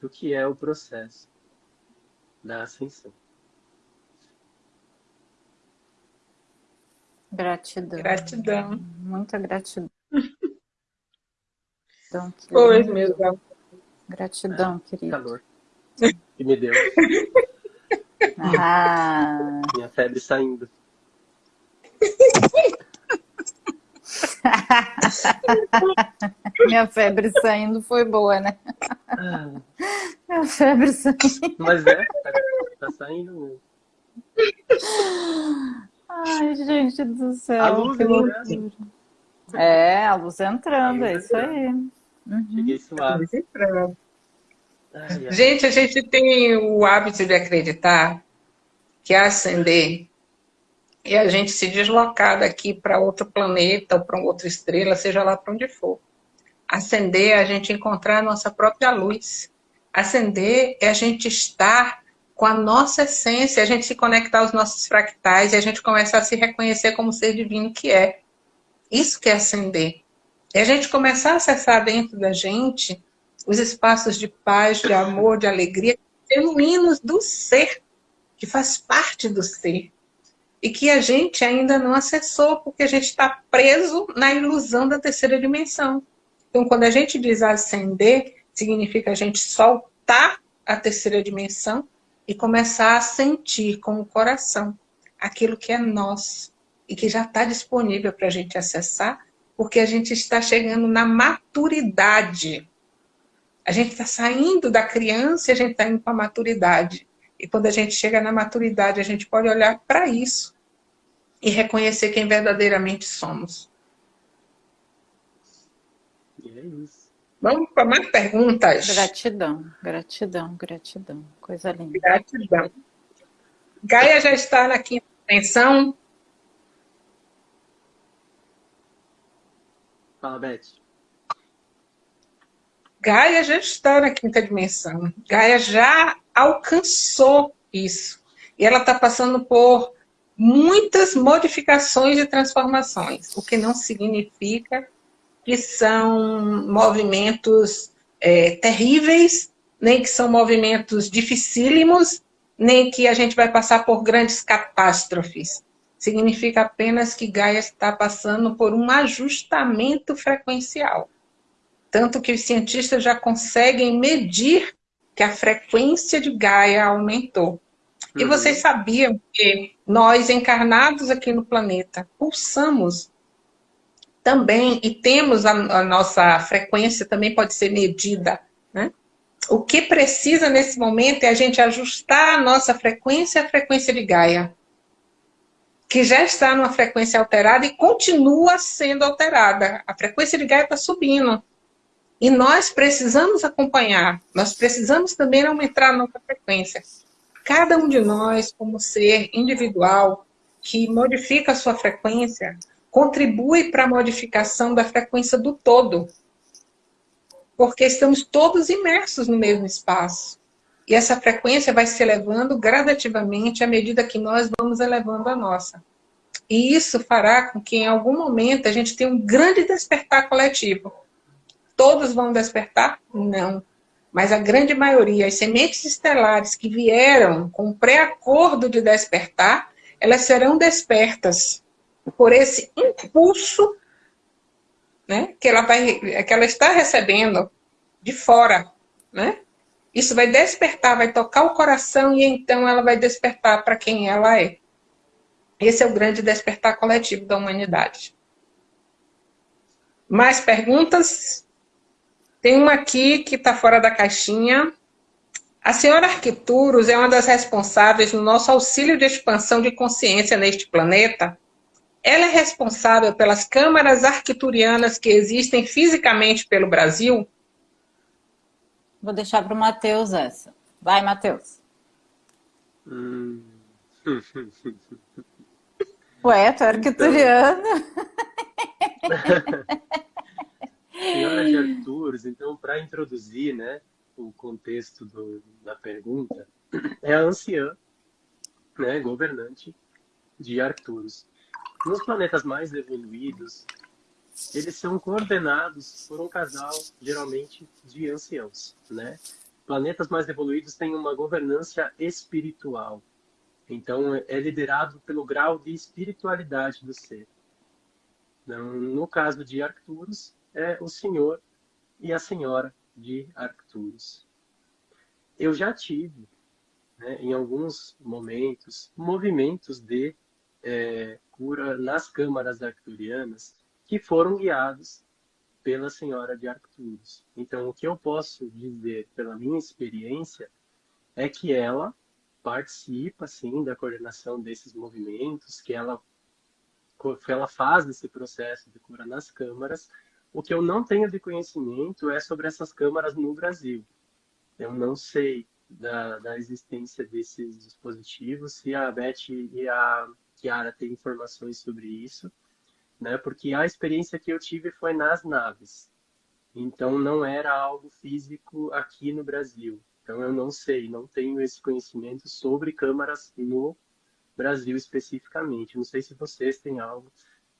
do que é o processo da ascensão. Gratidão. Gratidão. Muita gratidão. Pois, meu Deus. Gratidão, é, querido. Calor. Que me deu. Ah. Minha febre saindo. Minha febre saindo foi boa, né? Minha febre saindo. Mas é, tá, tá saindo mesmo. Ai, gente do céu. A luz que entrando. É, a luz entrando, é isso aí. Uhum. Cheguei suave. Gente, a gente tem o hábito de acreditar que ascender é a gente se deslocar daqui para outro planeta ou para outra estrela, seja lá para onde for. Acender é a gente encontrar a nossa própria luz. Acender é a gente estar com a nossa essência, a gente se conectar aos nossos fractais e a gente começar a se reconhecer como ser divino que é. Isso que é acender. É a gente começar a acessar dentro da gente os espaços de paz, de amor, de alegria, genuínos do ser, que faz parte do ser. E que a gente ainda não acessou, porque a gente está preso na ilusão da terceira dimensão. Então, quando a gente diz ascender, significa a gente soltar a terceira dimensão e começar a sentir com o coração aquilo que é nosso e que já está disponível para a gente acessar, porque a gente está chegando na maturidade. A gente está saindo da criança e a gente está indo para a maturidade. E quando a gente chega na maturidade, a gente pode olhar para isso e reconhecer quem verdadeiramente somos. E é isso. Vamos para mais perguntas? Gratidão, gratidão, gratidão. Coisa linda. Gratidão. Gaia já está na quinta dimensão. Fala, Beth. Gaia já está na quinta dimensão. Gaia já alcançou isso. E ela está passando por muitas modificações e transformações, o que não significa que são movimentos é, terríveis, nem que são movimentos dificílimos, nem que a gente vai passar por grandes catástrofes. Significa apenas que Gaia está passando por um ajustamento frequencial. Tanto que os cientistas já conseguem medir que a frequência de Gaia aumentou. E Uhum. vocês sabiam que nós, encarnados aqui no planeta, pulsamos também e temos a, a nossa frequência também pode ser medida, né? O que precisa nesse momento é a gente ajustar a nossa frequência à frequência de Gaia, que já está numa frequência alterada e continua sendo alterada. A frequência de Gaia está subindo. E nós precisamos acompanhar, nós precisamos também aumentar a nossa frequência. Cada um de nós, como ser individual, que modifica a sua frequência, contribui para a modificação da frequência do todo. Porque estamos todos imersos no mesmo espaço. E essa frequência vai se elevando gradativamente à medida que nós vamos elevando a nossa. E isso fará com que em algum momento a gente tenha um grande despertar coletivo. todos vão despertar? Não. Mas a grande maioria, as sementes estelares que vieram com pré-acordo de despertar, elas serão despertas por esse impulso né, que, ela vai, que ela está recebendo de fora. Né? Isso vai despertar, vai tocar o coração e então ela vai despertar para quem ela é. Esse é o grande despertar coletivo da humanidade. Mais perguntas? Tem uma aqui que está fora da caixinha. A senhora Arquituros é uma das responsáveis no nosso auxílio de expansão de consciência neste planeta? Ela é responsável pelas câmaras arquiturianas que existem fisicamente pelo Brasil? Vou deixar para o Matheus essa. Vai, Matheus. Hum. Ué, tu é arquituriano. Então... Senhora de Arturos, então, para introduzir né, o contexto do, da pergunta, é a anciã, né, governante de Arcturus. Nos planetas mais evoluídos, eles são coordenados por um casal, geralmente, de anciãos. Né? Planetas mais evoluídos têm uma governança espiritual. Então, é liderado pelo grau de espiritualidade do ser. Então, no caso de Arcturus, é o senhor e a senhora de Arcturus. Eu já tive, né, em alguns momentos, movimentos de é, cura nas câmaras arcturianas que foram guiados pela senhora de Arcturus. Então, o que eu posso dizer pela minha experiência é que ela participa, sim, da coordenação desses movimentos, que ela, que ela faz esse processo de cura nas câmaras, o que eu não tenho de conhecimento é sobre essas câmaras no Brasil. Eu não sei da, da existência desses dispositivos, se a Beth e a Kiara têm informações sobre isso, né? porque a experiência que eu tive foi nas naves. Então, não era algo físico aqui no Brasil. Então, eu não sei, não tenho esse conhecimento sobre câmaras no Brasil especificamente. Não sei se vocês têm algo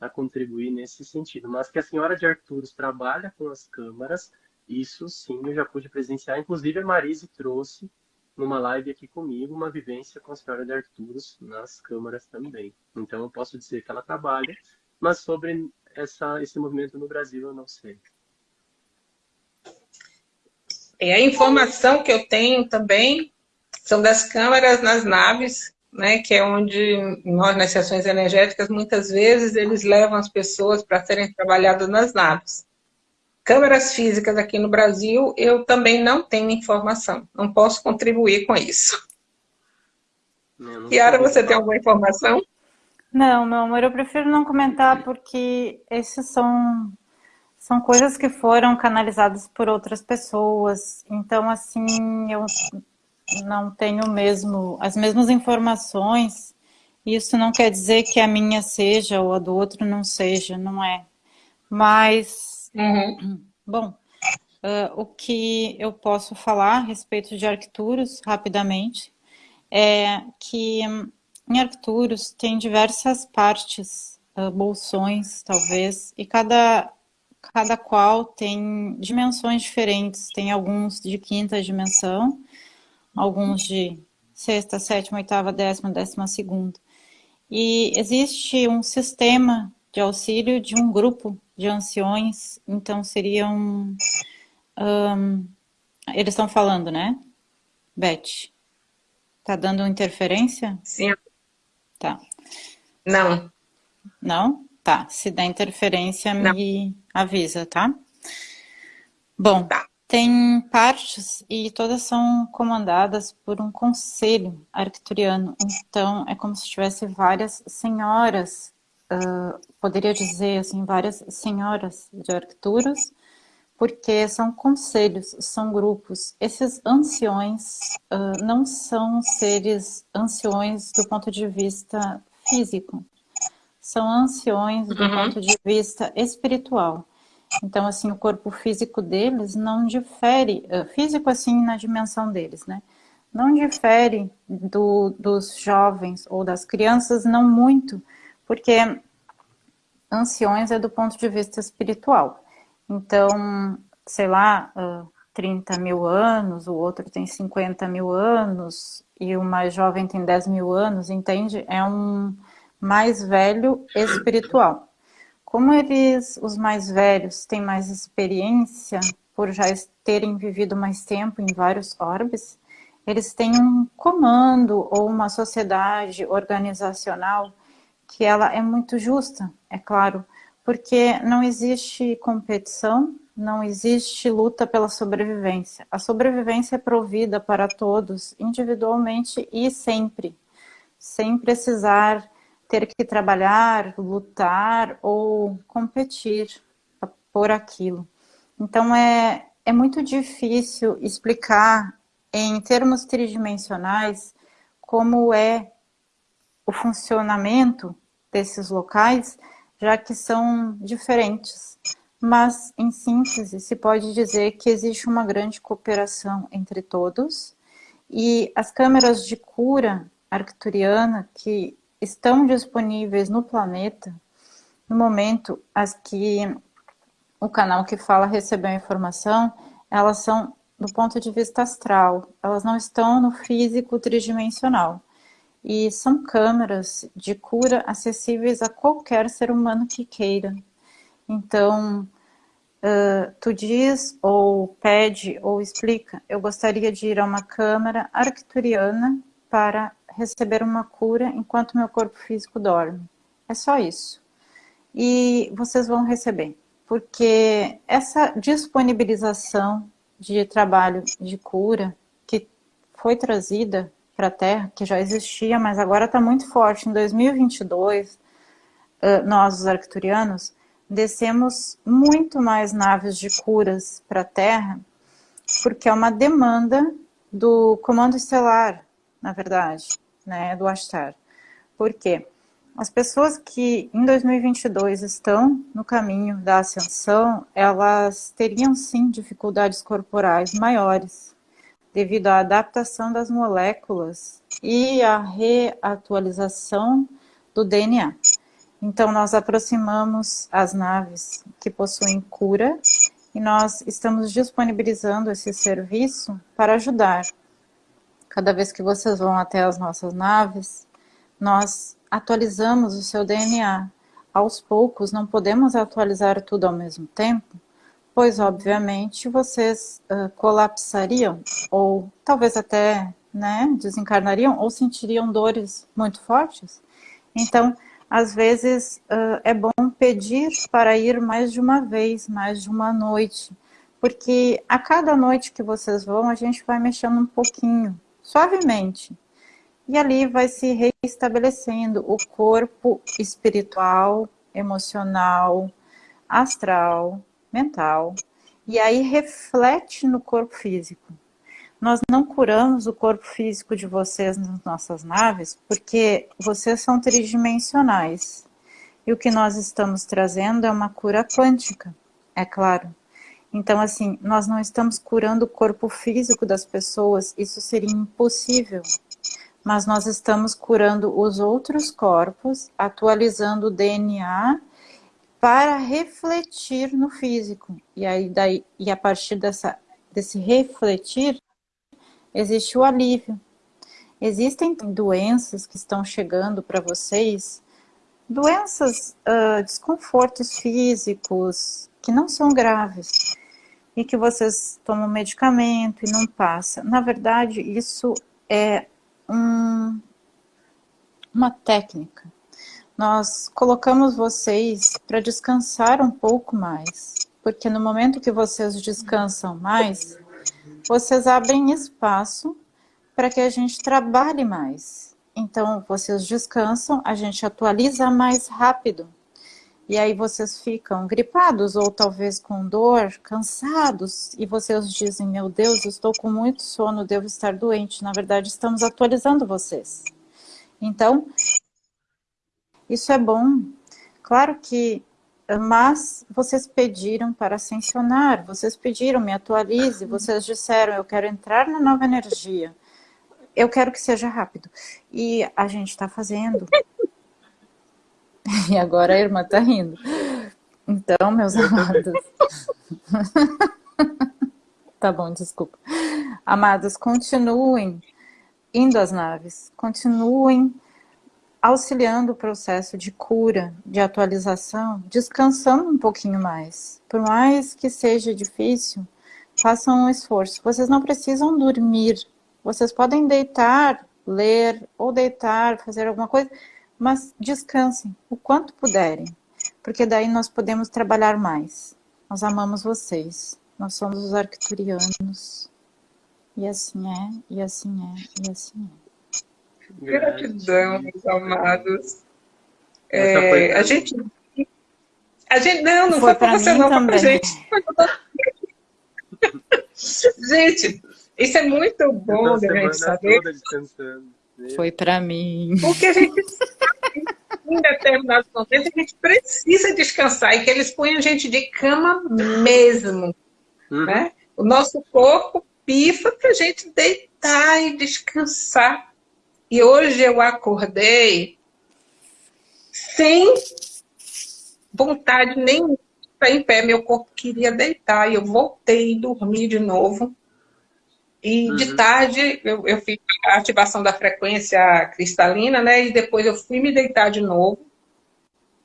a contribuir nesse sentido. Mas que a senhora de Arturos trabalha com as câmaras, isso sim eu já pude presenciar. Inclusive a Marise trouxe numa live aqui comigo uma vivência com a senhora de Arturos nas câmaras também. Então eu posso dizer que ela trabalha, mas sobre essa, esse movimento no Brasil eu não sei. E a informação que eu tenho também são das câmaras nas naves né, que é onde nós, nas sessões energéticas, muitas vezes eles levam as pessoas para serem trabalhadas nas naves. Câmeras físicas aqui no Brasil, eu também não tenho informação, não posso contribuir com isso. Kiara, você tem alguma informação? Não, meu amor, eu prefiro não comentar porque esses são, são coisas que foram canalizadas por outras pessoas. Então, assim, eu não tenho mesmo as mesmas informações, isso não quer dizer que a minha seja ou a do outro não seja, não é. Mas, uhum. bom, uh, o que eu posso falar a respeito de Arcturus, rapidamente, é que em Arcturus tem diversas partes, uh, bolsões, talvez, e cada, cada qual tem dimensões diferentes. Tem alguns de quinta dimensão, alguns de sexta, sétima, oitava, décima, décima segunda. E existe um sistema de auxílio de um grupo de anciões, então seriam... Um, eles estão falando, né? Beth, tá dando interferência? Sim. Tá. Não. Não? Tá. Se der interferência, Não. me avisa, tá? Bom, tá. Tem partes e todas são comandadas por um conselho arcturiano. Então, é como se tivesse várias senhoras, uh, poderia dizer assim, várias senhoras de Arcturus, porque são conselhos, são grupos. Esses anciões uh, não são seres anciões do ponto de vista físico, são anciões do uhum. ponto de vista espiritual. Então, assim, o corpo físico deles não difere, eh, físico assim na dimensão deles, né? Não difere do, dos jovens ou das crianças, não muito, porque anciões é do ponto de vista espiritual. Então, sei lá, 30 mil anos, o outro tem 50 mil anos, e o mais jovem tem 10 mil anos, entende? É um mais velho espiritual. Como eles, os mais velhos, têm mais experiência, por já terem vivido mais tempo em vários orbes, eles têm um comando ou uma sociedade organizacional que ela é muito justa, é claro, porque não existe competição, não existe luta pela sobrevivência. A sobrevivência é provida para todos, individualmente e sempre, sem precisar ter que trabalhar, lutar ou competir por aquilo. Então é, é muito difícil explicar em termos tridimensionais como é o funcionamento desses locais, já que são diferentes. Mas, em síntese, se pode dizer que existe uma grande cooperação entre todos e as câmeras de cura arcturiana que estão disponíveis no planeta, no momento as que o canal que fala recebeu a informação, elas são do ponto de vista astral, elas não estão no físico tridimensional. E são câmeras de cura acessíveis a qualquer ser humano que queira. Então, uh, tu diz, ou pede, ou explica, eu gostaria de ir a uma câmara arcturiana para receber uma cura enquanto meu corpo físico dorme. É só isso. E vocês vão receber porque essa disponibilização de trabalho de cura que foi trazida para a Terra, que já existia, mas agora está muito forte. Em 2022, nós, os arcturianos, descemos muito mais naves de curas para a Terra, porque é uma demanda do Comando Estelar, na verdade, né, do Ashtar. Por quê? As pessoas que em 2022 estão no caminho da ascensão, elas teriam sim dificuldades corporais maiores, devido à adaptação das moléculas e à reatualização do DNA. Então, nós aproximamos as naves que possuem cura e nós estamos disponibilizando esse serviço para ajudar. Cada vez que vocês vão até as nossas naves, nós atualizamos o seu DNA. Aos poucos, não podemos atualizar tudo ao mesmo tempo, pois, obviamente, vocês uh, colapsariam, ou talvez até né, desencarnariam, ou sentiriam dores muito fortes. Então, às vezes, uh, é bom pedir para ir mais de uma vez, mais de uma noite, porque a cada noite que vocês vão, a gente vai mexendo um pouquinho, suavemente, e ali vai se reestabelecendo o corpo espiritual, emocional, astral, mental. E aí reflete no corpo físico. Nós não curamos o corpo físico de vocês nas nossas naves, porque vocês são tridimensionais. E o que nós estamos trazendo é uma cura quântica, é claro. Então, assim, nós não estamos curando o corpo físico das pessoas, isso seria impossível mas nós estamos curando os outros corpos, atualizando o DNA para refletir no físico. E aí daí e a partir dessa desse refletir existe o alívio. Existem doenças que estão chegando para vocês, doenças, uh, desconfortos físicos que não são graves e que vocês tomam medicamento e não passa. Na verdade, isso é um, uma técnica. Nós colocamos vocês para descansar um pouco mais, porque no momento que vocês descansam mais, vocês abrem espaço para que a gente trabalhe mais. Então, vocês descansam, a gente atualiza mais rápido. E aí vocês ficam gripados ou talvez com dor, cansados, e vocês dizem, meu Deus, estou com muito sono, devo estar doente. Na verdade, estamos atualizando vocês. Então, isso é bom. Claro que, mas vocês pediram para ascensionar, vocês pediram, me atualize, vocês disseram, eu quero entrar na nova energia. Eu quero que seja rápido. E a gente está fazendo. E agora a irmã tá rindo. Então, meus amados. tá bom, desculpa. Amados, continuem indo às naves, continuem auxiliando o processo de cura, de atualização, descansando um pouquinho mais. Por mais que seja difícil, façam um esforço. Vocês não precisam dormir, vocês podem deitar, ler ou deitar, fazer alguma coisa, mas descansem o quanto puderem, porque daí nós podemos trabalhar mais. Nós amamos vocês, nós somos os arcturianos. E assim é, e assim é, e assim é. Gratidão, meus amados. É, a gente. A gente. Não, não foi, foi para você, não, também. foi pra gente. gente, isso é muito bom da gente saber. Foi para mim. Porque a gente. em determinados momentos, a gente precisa descansar e que eles ponham a gente de cama mesmo. Uhum. Né? O nosso corpo pifa para a gente deitar e descansar. E hoje eu acordei sem vontade nem estar em pé. Meu corpo queria deitar e eu voltei e dormi de novo. E uhum. de tarde eu, eu fiz a ativação da frequência cristalina, né? E depois eu fui me deitar de novo.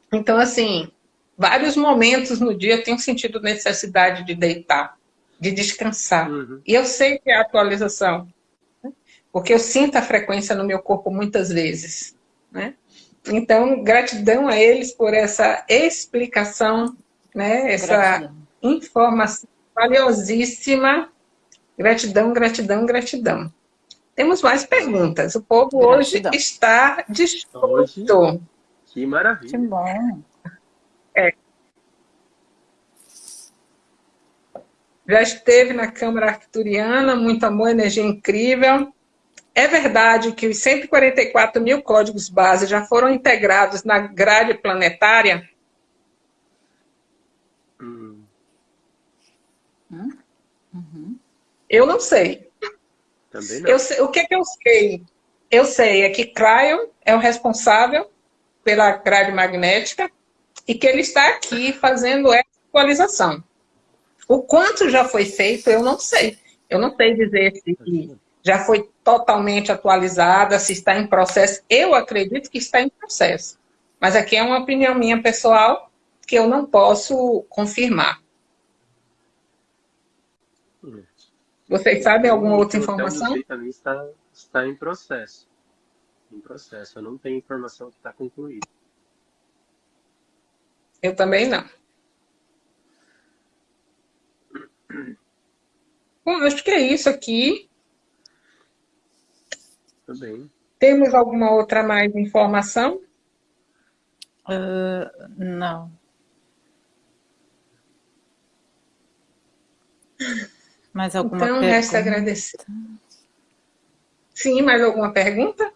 Então, assim, vários momentos no dia eu tenho sentido necessidade de deitar, de descansar. Uhum. E eu sei que é a atualização porque eu sinto a frequência no meu corpo muitas vezes. Né? Então, gratidão a eles por essa explicação, né? essa gratidão. informação valiosíssima. Gratidão, gratidão, gratidão. Temos mais perguntas. O povo gratidão. hoje está disposto. Hoje, que maravilha. Que bom. É. Já esteve na Câmara Arcturiana, muito amor, energia incrível. É verdade que os 144 mil códigos base já foram integrados na grade planetária? Hum. Uhum. Eu não sei. Também não. Eu sei, o que, é que eu sei? Eu sei é que Cryon é o responsável pela grade magnética e que ele está aqui fazendo essa atualização. O quanto já foi feito, eu não sei. Eu não sei dizer se já foi totalmente atualizada, se está em processo. Eu acredito que está em processo. Mas aqui é uma opinião minha pessoal que eu não posso confirmar. Vocês sabem alguma outra informação? Também está, está em processo. Em processo. Eu não tenho informação que está concluída. Eu também não. Bom, acho que é isso aqui. Também. Temos alguma outra mais informação? Uh, não. Mais alguma então, pergunta? resta agradecer. Sim, mais alguma pergunta?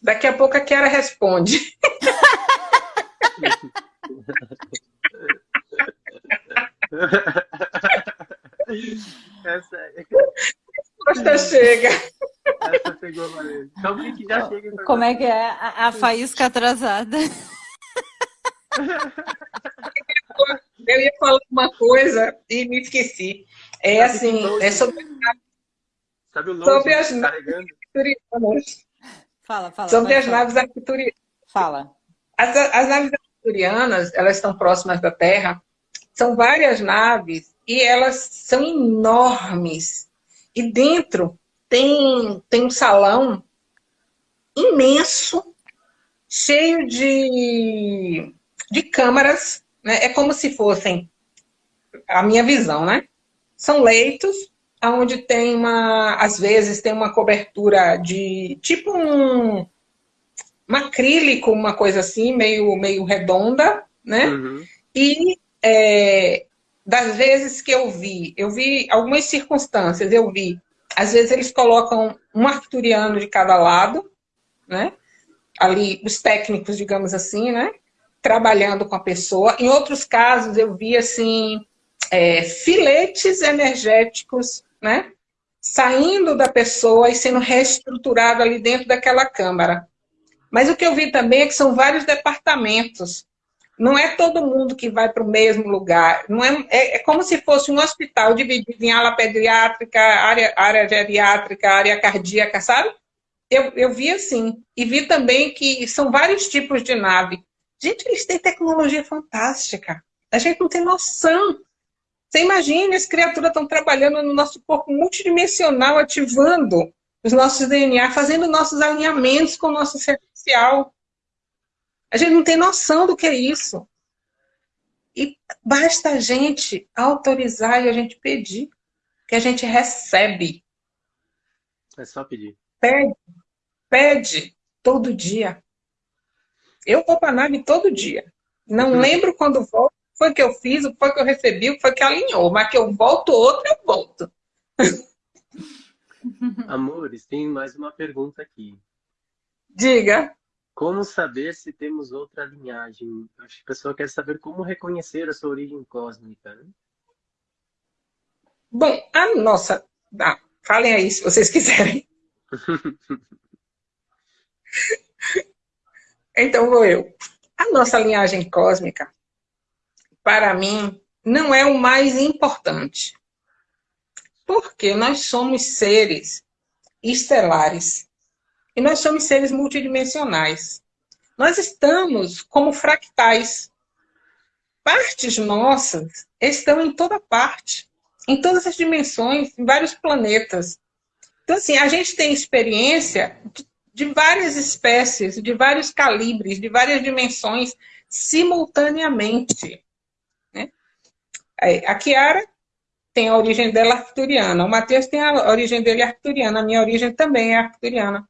Daqui a pouco a Kiara responde. Essa é... Resposta chega. Essa pegou valendo. Então, o que já chega? Como é que é? A, a faísca atrasada. Eu ia falar uma coisa e me esqueci. É assim, é sobre, Sabe o sobre as naves arcturianas. Fala, fala. Sobre as naves arcturianas. Fala. As, as naves arcturianas, elas estão próximas da Terra. São várias naves e elas são enormes. E dentro tem, tem um salão imenso, cheio de, de câmaras. Né? É como se fossem, a minha visão, né? São leitos onde tem uma, às vezes tem uma cobertura de tipo um, um acrílico, uma coisa assim, meio, meio redonda, né? Uhum. E é, das vezes que eu vi, eu vi algumas circunstâncias, eu vi, às vezes eles colocam um arcturiano de cada lado, né? Ali, os técnicos, digamos assim, né? Trabalhando com a pessoa. Em outros casos, eu vi, assim, é, filetes energéticos, né? Saindo da pessoa e sendo reestruturado ali dentro daquela câmara. Mas o que eu vi também é que são vários departamentos. Não é todo mundo que vai para o mesmo lugar. Não é, é, é, como se fosse um hospital dividido em ala pediátrica, área, área geriátrica, área cardíaca, sabe? Eu, eu vi assim. E vi também que são vários tipos de nave. Gente, eles têm tecnologia fantástica. A gente não tem noção. Você imagina, as criaturas estão trabalhando no nosso corpo multidimensional, ativando os nossos DNA, fazendo nossos alinhamentos com o nosso ser social. A gente não tem noção do que é isso. E basta a gente autorizar e a gente pedir, que a gente recebe. É só pedir. Pede, pede todo dia. Eu vou para a nave todo dia. Não uhum. lembro quando volto, foi que eu fiz, o que foi que eu recebi, o que foi que alinhou, mas que eu volto outro, eu volto. Amores, tem mais uma pergunta aqui. Diga. Como saber se temos outra linhagem? Acho que a pessoa quer saber como reconhecer a sua origem cósmica. Né? Bom, a nossa. Ah, falem aí se vocês quiserem. então vou eu. A nossa linhagem cósmica, para mim, não é o mais importante. Porque nós somos seres estelares. E nós somos seres multidimensionais. Nós estamos como fractais. Partes nossas estão em toda parte, em todas as dimensões, em vários planetas. Então, assim, a gente tem experiência de, várias espécies, de vários calibres, de várias dimensões, simultaneamente. Né? A Kiara tem a origem dela arcturiana, o Matheus tem a origem dele arcturiana, a minha origem também é arcturiana.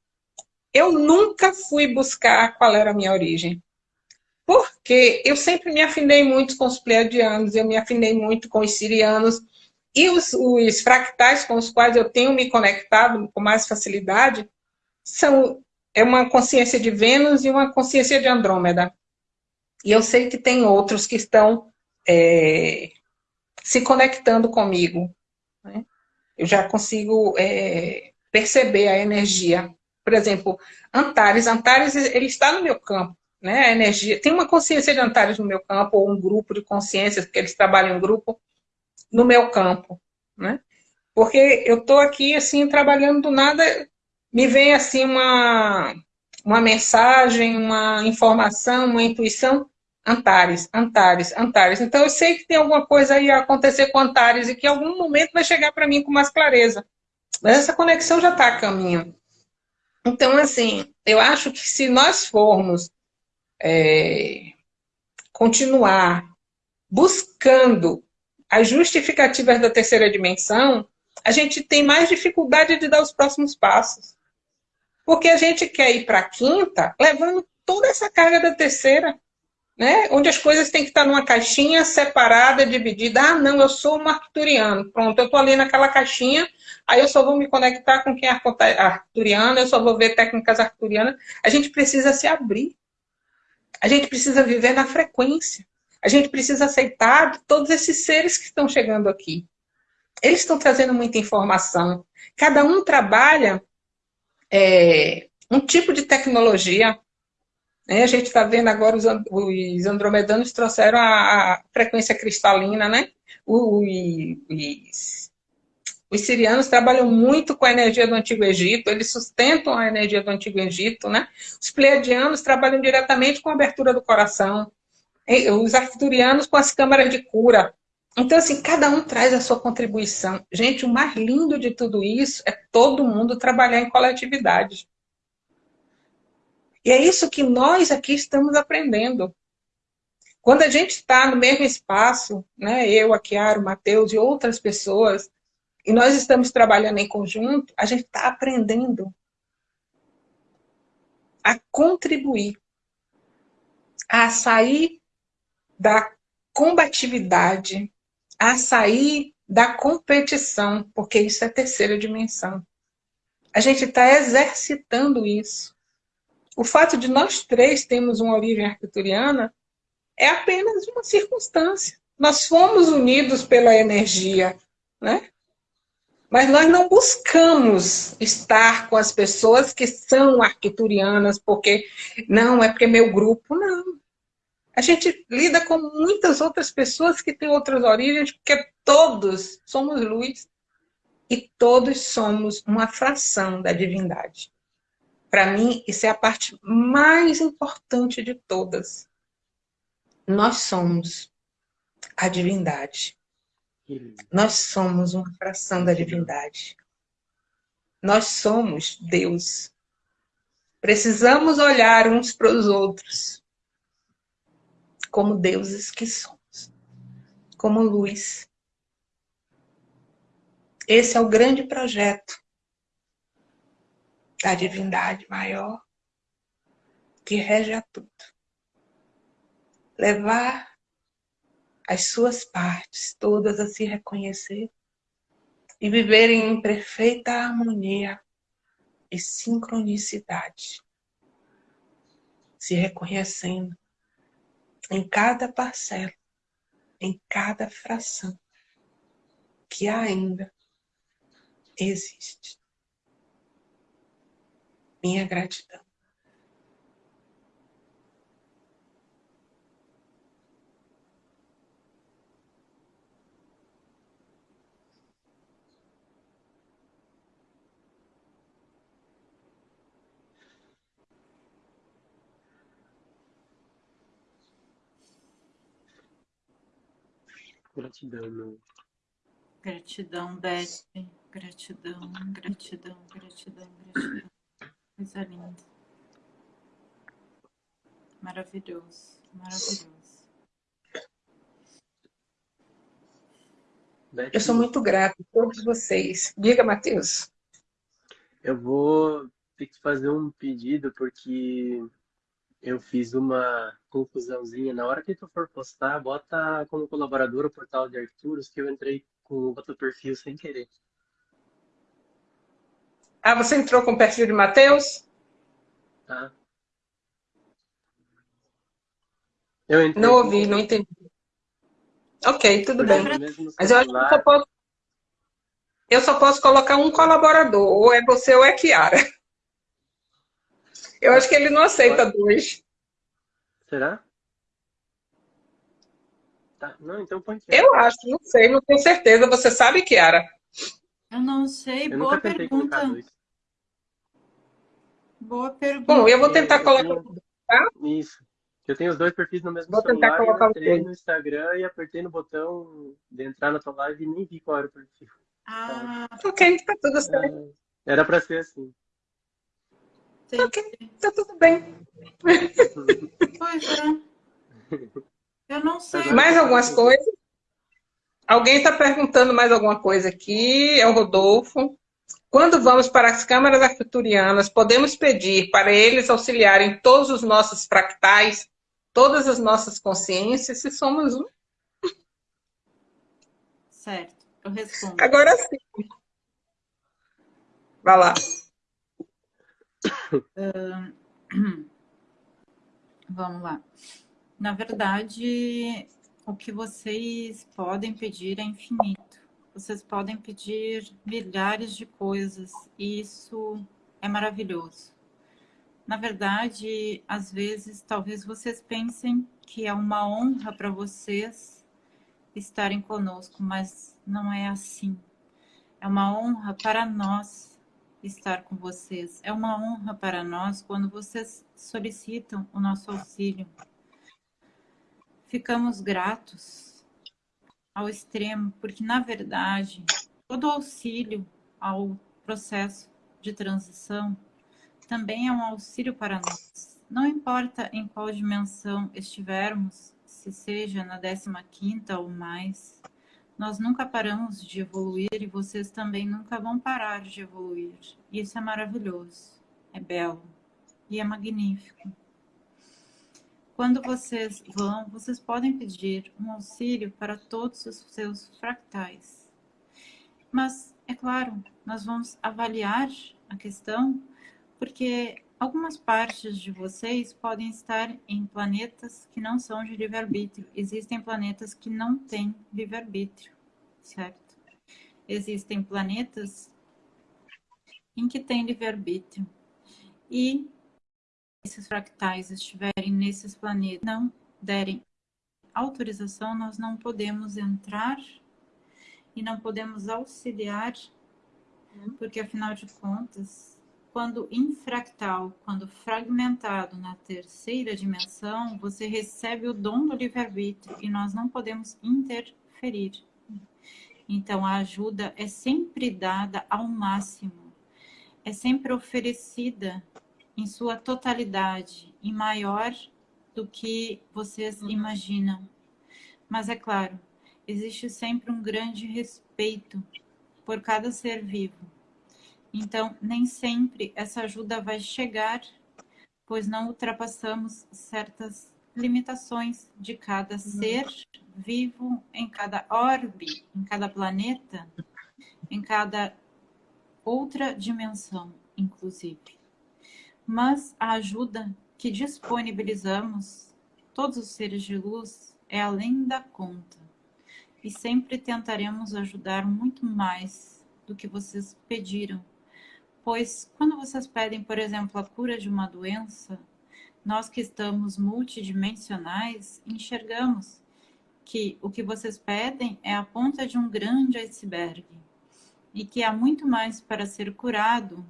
Eu nunca fui buscar qual era a minha origem. Porque eu sempre me afinei muito com os pleiadianos, eu me afinei muito com os sirianos, e os, os fractais com os quais eu tenho me conectado com mais facilidade são é uma consciência de Vênus e uma consciência de Andrômeda. E eu sei que tem outros que estão é, se conectando comigo. Né? Eu já consigo é, perceber a energia por exemplo, Antares. Antares, ele está no meu campo. Né? A energia. Tem uma consciência de Antares no meu campo, ou um grupo de consciências, porque eles trabalham em grupo, no meu campo. Né? Porque eu estou aqui, assim, trabalhando do nada, me vem, assim, uma, uma mensagem, uma informação, uma intuição, Antares, Antares, Antares. Então, eu sei que tem alguma coisa aí a acontecer com Antares e que em algum momento vai chegar para mim com mais clareza. Mas essa conexão já está a caminho. Então, assim, eu acho que se nós formos é, continuar buscando as justificativas da terceira dimensão, a gente tem mais dificuldade de dar os próximos passos. Porque a gente quer ir para a quinta levando toda essa carga da terceira né? onde as coisas têm que estar numa caixinha separada, dividida. Ah, não, eu sou um arcturiano. Pronto, eu estou ali naquela caixinha, aí eu só vou me conectar com quem é arcturiano, eu só vou ver técnicas arcturianas. A gente precisa se abrir. A gente precisa viver na frequência. A gente precisa aceitar todos esses seres que estão chegando aqui. Eles estão trazendo muita informação. Cada um trabalha é, um tipo de tecnologia. Né? A gente está vendo agora os, os andromedanos trouxeram a, frequência cristalina, né? Os, os sirianos trabalham muito com a energia do Antigo Egito, eles sustentam a energia do Antigo Egito, né? Os pleiadianos trabalham diretamente com a abertura do coração, os arcturianos com as câmaras de cura. Então, assim, cada um traz a sua contribuição. Gente, o mais lindo de tudo isso é todo mundo trabalhar em coletividade. E é isso que nós aqui estamos aprendendo. Quando a gente está no mesmo espaço, né, eu, a Kiara, o Matheus e outras pessoas, e nós estamos trabalhando em conjunto, a gente está aprendendo a contribuir, a sair da combatividade, a sair da competição, porque isso é terceira dimensão. A gente está exercitando isso. O fato de nós três termos uma origem arcturiana é apenas uma circunstância. Nós fomos unidos pela energia, né? Mas nós não buscamos estar com as pessoas que são arquiturianas, porque não, é porque é meu grupo, não. A gente lida com muitas outras pessoas que têm outras origens, porque todos somos luz e todos somos uma fração da divindade. Para mim, isso é a parte mais importante de todas. Nós somos a divindade. Nós somos uma fração da divindade. Nós somos Deus. Precisamos olhar uns para os outros como deuses que somos, como luz. Esse é o grande projeto da divindade maior que rege a tudo. Levar as suas partes todas a se reconhecer e viverem em perfeita harmonia e sincronicidade, se reconhecendo em cada parcela, em cada fração que ainda existe. Minha gratidão. Gratidão, Gratidão, Beth. Gratidão, gratidão, gratidão, gratidão. Coisa linda. Maravilhoso, maravilhoso. Eu sou muito grata a todos vocês. Diga, Matheus. Eu vou ter que fazer um pedido, porque eu fiz uma confusãozinha. Na hora que tu for postar, bota como colaborador o portal de Arturos, que eu entrei com outro perfil sem querer. Ah, você entrou com o perfil de Matheus? Tá. Eu entrei não ouvi, não entendi. Ok, tudo bem. Mas eu acho que eu só, posso... eu só posso colocar um colaborador, ou é você ou é Kiara. Eu acho que ele não aceita dois. Será? Tá. Não, então põe Kiara. Eu acho, não sei, não tenho certeza. Você sabe, Kiara? Eu não sei, eu boa pergunta. Boa pergunta. Bom, eu vou tentar eu colocar. Tenho... Tá? Isso. Eu tenho os dois perfis no mesmo vou celular. Tentar colocar eu entrei no Instagram e apertei no botão de entrar na tua live e nem vi qual era o perfil. Ah, então, ok, tá tudo certo. Era para ser assim. Sim. Ok, tá tudo bem. Pois é. Eu não sei. Mais algumas coisas? Alguém está perguntando mais alguma coisa aqui? É o Rodolfo. Quando vamos para as câmaras arcturianas, podemos pedir para eles auxiliarem todos os nossos fractais, todas as nossas consciências, se somos um? Certo, eu respondo. Agora sim. Vai lá. Uh, vamos lá. Na verdade, o que vocês podem pedir é infinito. Vocês podem pedir milhares de coisas e isso é maravilhoso. Na verdade, às vezes, talvez vocês pensem que é uma honra para vocês estarem conosco, mas não é assim. É uma honra para nós estar com vocês. É uma honra para nós quando vocês solicitam o nosso auxílio. Ficamos gratos ao extremo, porque, na verdade, todo auxílio ao processo de transição também é um auxílio para nós. Não importa em qual dimensão estivermos, se seja na 15ª ou mais, nós nunca paramos de evoluir e vocês também nunca vão parar de evoluir. Isso é maravilhoso, é belo e é magnífico. Quando vocês vão, vocês podem pedir um auxílio para todos os seus fractais. Mas, é claro, nós vamos avaliar a questão porque algumas partes de vocês podem estar em planetas que não são de livre-arbítrio. Existem planetas que não têm livre-arbítrio, certo? existem planetas em que tem livre-arbítrio. E esses fractais estiverem nesses planetas, não derem autorização, nós não podemos entrar e não podemos auxiliar, uhum. porque afinal de contas, quando infractal, quando fragmentado na terceira dimensão, você recebe o dom do livre-arbítrio e nós não podemos interferir. Então, a ajuda é sempre dada ao máximo, é sempre oferecida em sua totalidade e maior do que vocês uhum. imaginam. Mas é claro, existe sempre um grande respeito por cada ser vivo. Então, nem sempre essa ajuda vai chegar, pois não ultrapassamos certas limitações de cada uhum. ser vivo, em cada orbe, em cada planeta, em cada outra dimensão, inclusive. Mas a ajuda que disponibilizamos, todos os seres de luz, é além da conta. E sempre tentaremos ajudar muito mais do que vocês pediram. Pois quando vocês pedem, por exemplo, a cura de uma doença, nós que estamos multidimensionais enxergamos que o que vocês pedem é a ponta de um grande iceberg e que há muito mais para ser curado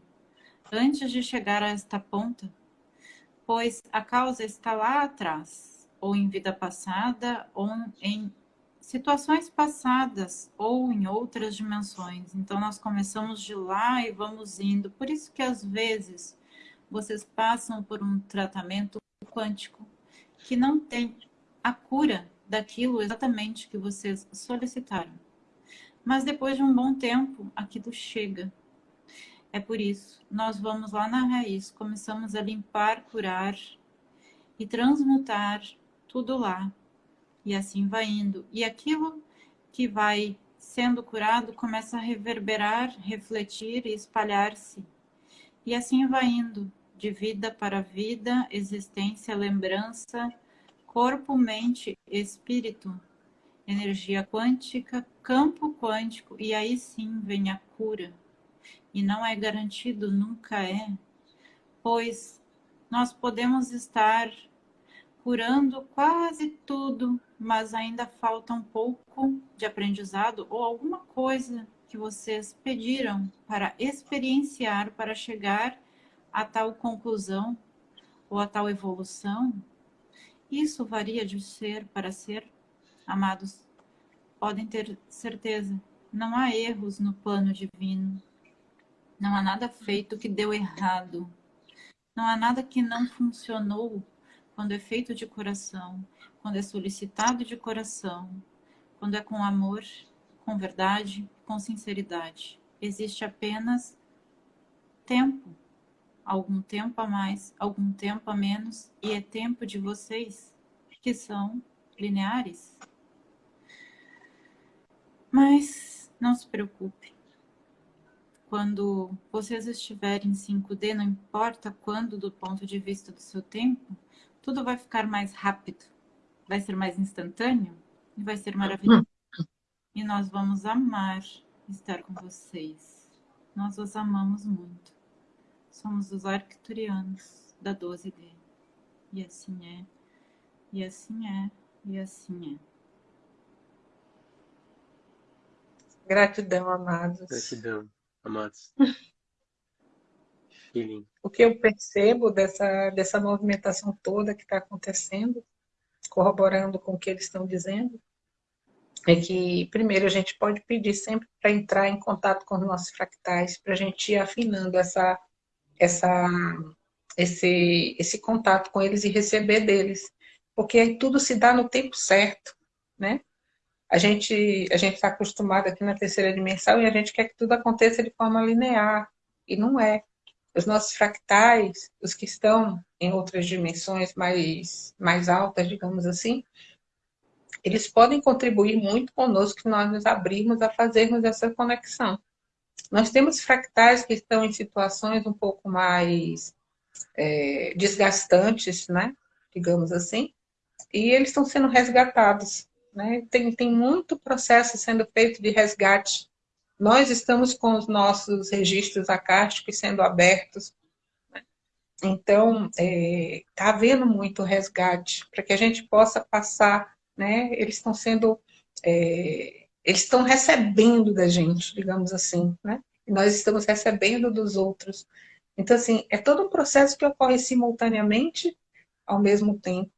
antes de chegar a esta ponta, pois a causa está lá atrás, ou em vida passada, ou em situações passadas, ou em outras dimensões. Então, nós começamos de lá e vamos indo. Por isso que, às vezes, vocês passam por um tratamento quântico que não tem a cura daquilo exatamente que vocês solicitaram. Mas depois de um bom tempo, aquilo chega é por isso, nós vamos lá na raiz, começamos a limpar, curar e transmutar tudo lá. E assim vai indo. E aquilo que vai sendo curado começa a reverberar, refletir e espalhar-se. E assim vai indo, de vida para vida, existência, lembrança, corpo, mente, espírito, energia quântica, campo quântico, e aí sim vem a cura e não é garantido, nunca é, pois nós podemos estar curando quase tudo, mas ainda falta um pouco de aprendizado ou alguma coisa que vocês pediram para experienciar, para chegar a tal conclusão ou a tal evolução. Isso varia de ser para ser, amados. Podem ter certeza, não há erros no plano divino. Não há nada feito que deu errado. Não há nada que não funcionou quando é feito de coração, quando é solicitado de coração, quando é com amor, com verdade, com sinceridade. Existe apenas tempo, algum tempo a mais, algum tempo a menos, e é tempo de vocês, que são lineares. Mas não se preocupe, quando vocês estiverem em 5D, não importa quando do ponto de vista do seu tempo, tudo vai ficar mais rápido, vai ser mais instantâneo e vai ser maravilhoso. E nós vamos amar estar com vocês. Nós os amamos muito. Somos os arcturianos da 12D. E assim é, e assim é, e assim é. Gratidão, amados. Gratidão amados. O que eu percebo dessa, dessa movimentação toda que está acontecendo, corroborando com o que eles estão dizendo, é que, primeiro, a gente pode pedir sempre para entrar em contato com os nossos fractais, para a gente ir afinando essa, essa, esse, esse contato com eles e receber deles. Porque aí tudo se dá no tempo certo, né? A gente a gente está acostumado aqui na terceira dimensão e a gente quer que tudo aconteça de forma linear e não é. Os nossos fractais, os que estão em outras dimensões mais mais altas, digamos assim, eles podem contribuir muito conosco que nós nos abrirmos a fazermos essa conexão. Nós temos fractais que estão em situações um pouco mais é, desgastantes, né? digamos assim, e eles estão sendo resgatados né? Tem, tem muito processo sendo feito de resgate nós estamos com os nossos registros acásticos sendo abertos. Né? Então, está é, tá havendo muito resgate para que a gente possa passar, né? Eles estão sendo, é, eles estão recebendo da gente, digamos assim, né? E nós estamos recebendo dos outros. Então, assim, é todo um processo que ocorre simultaneamente, ao mesmo tempo.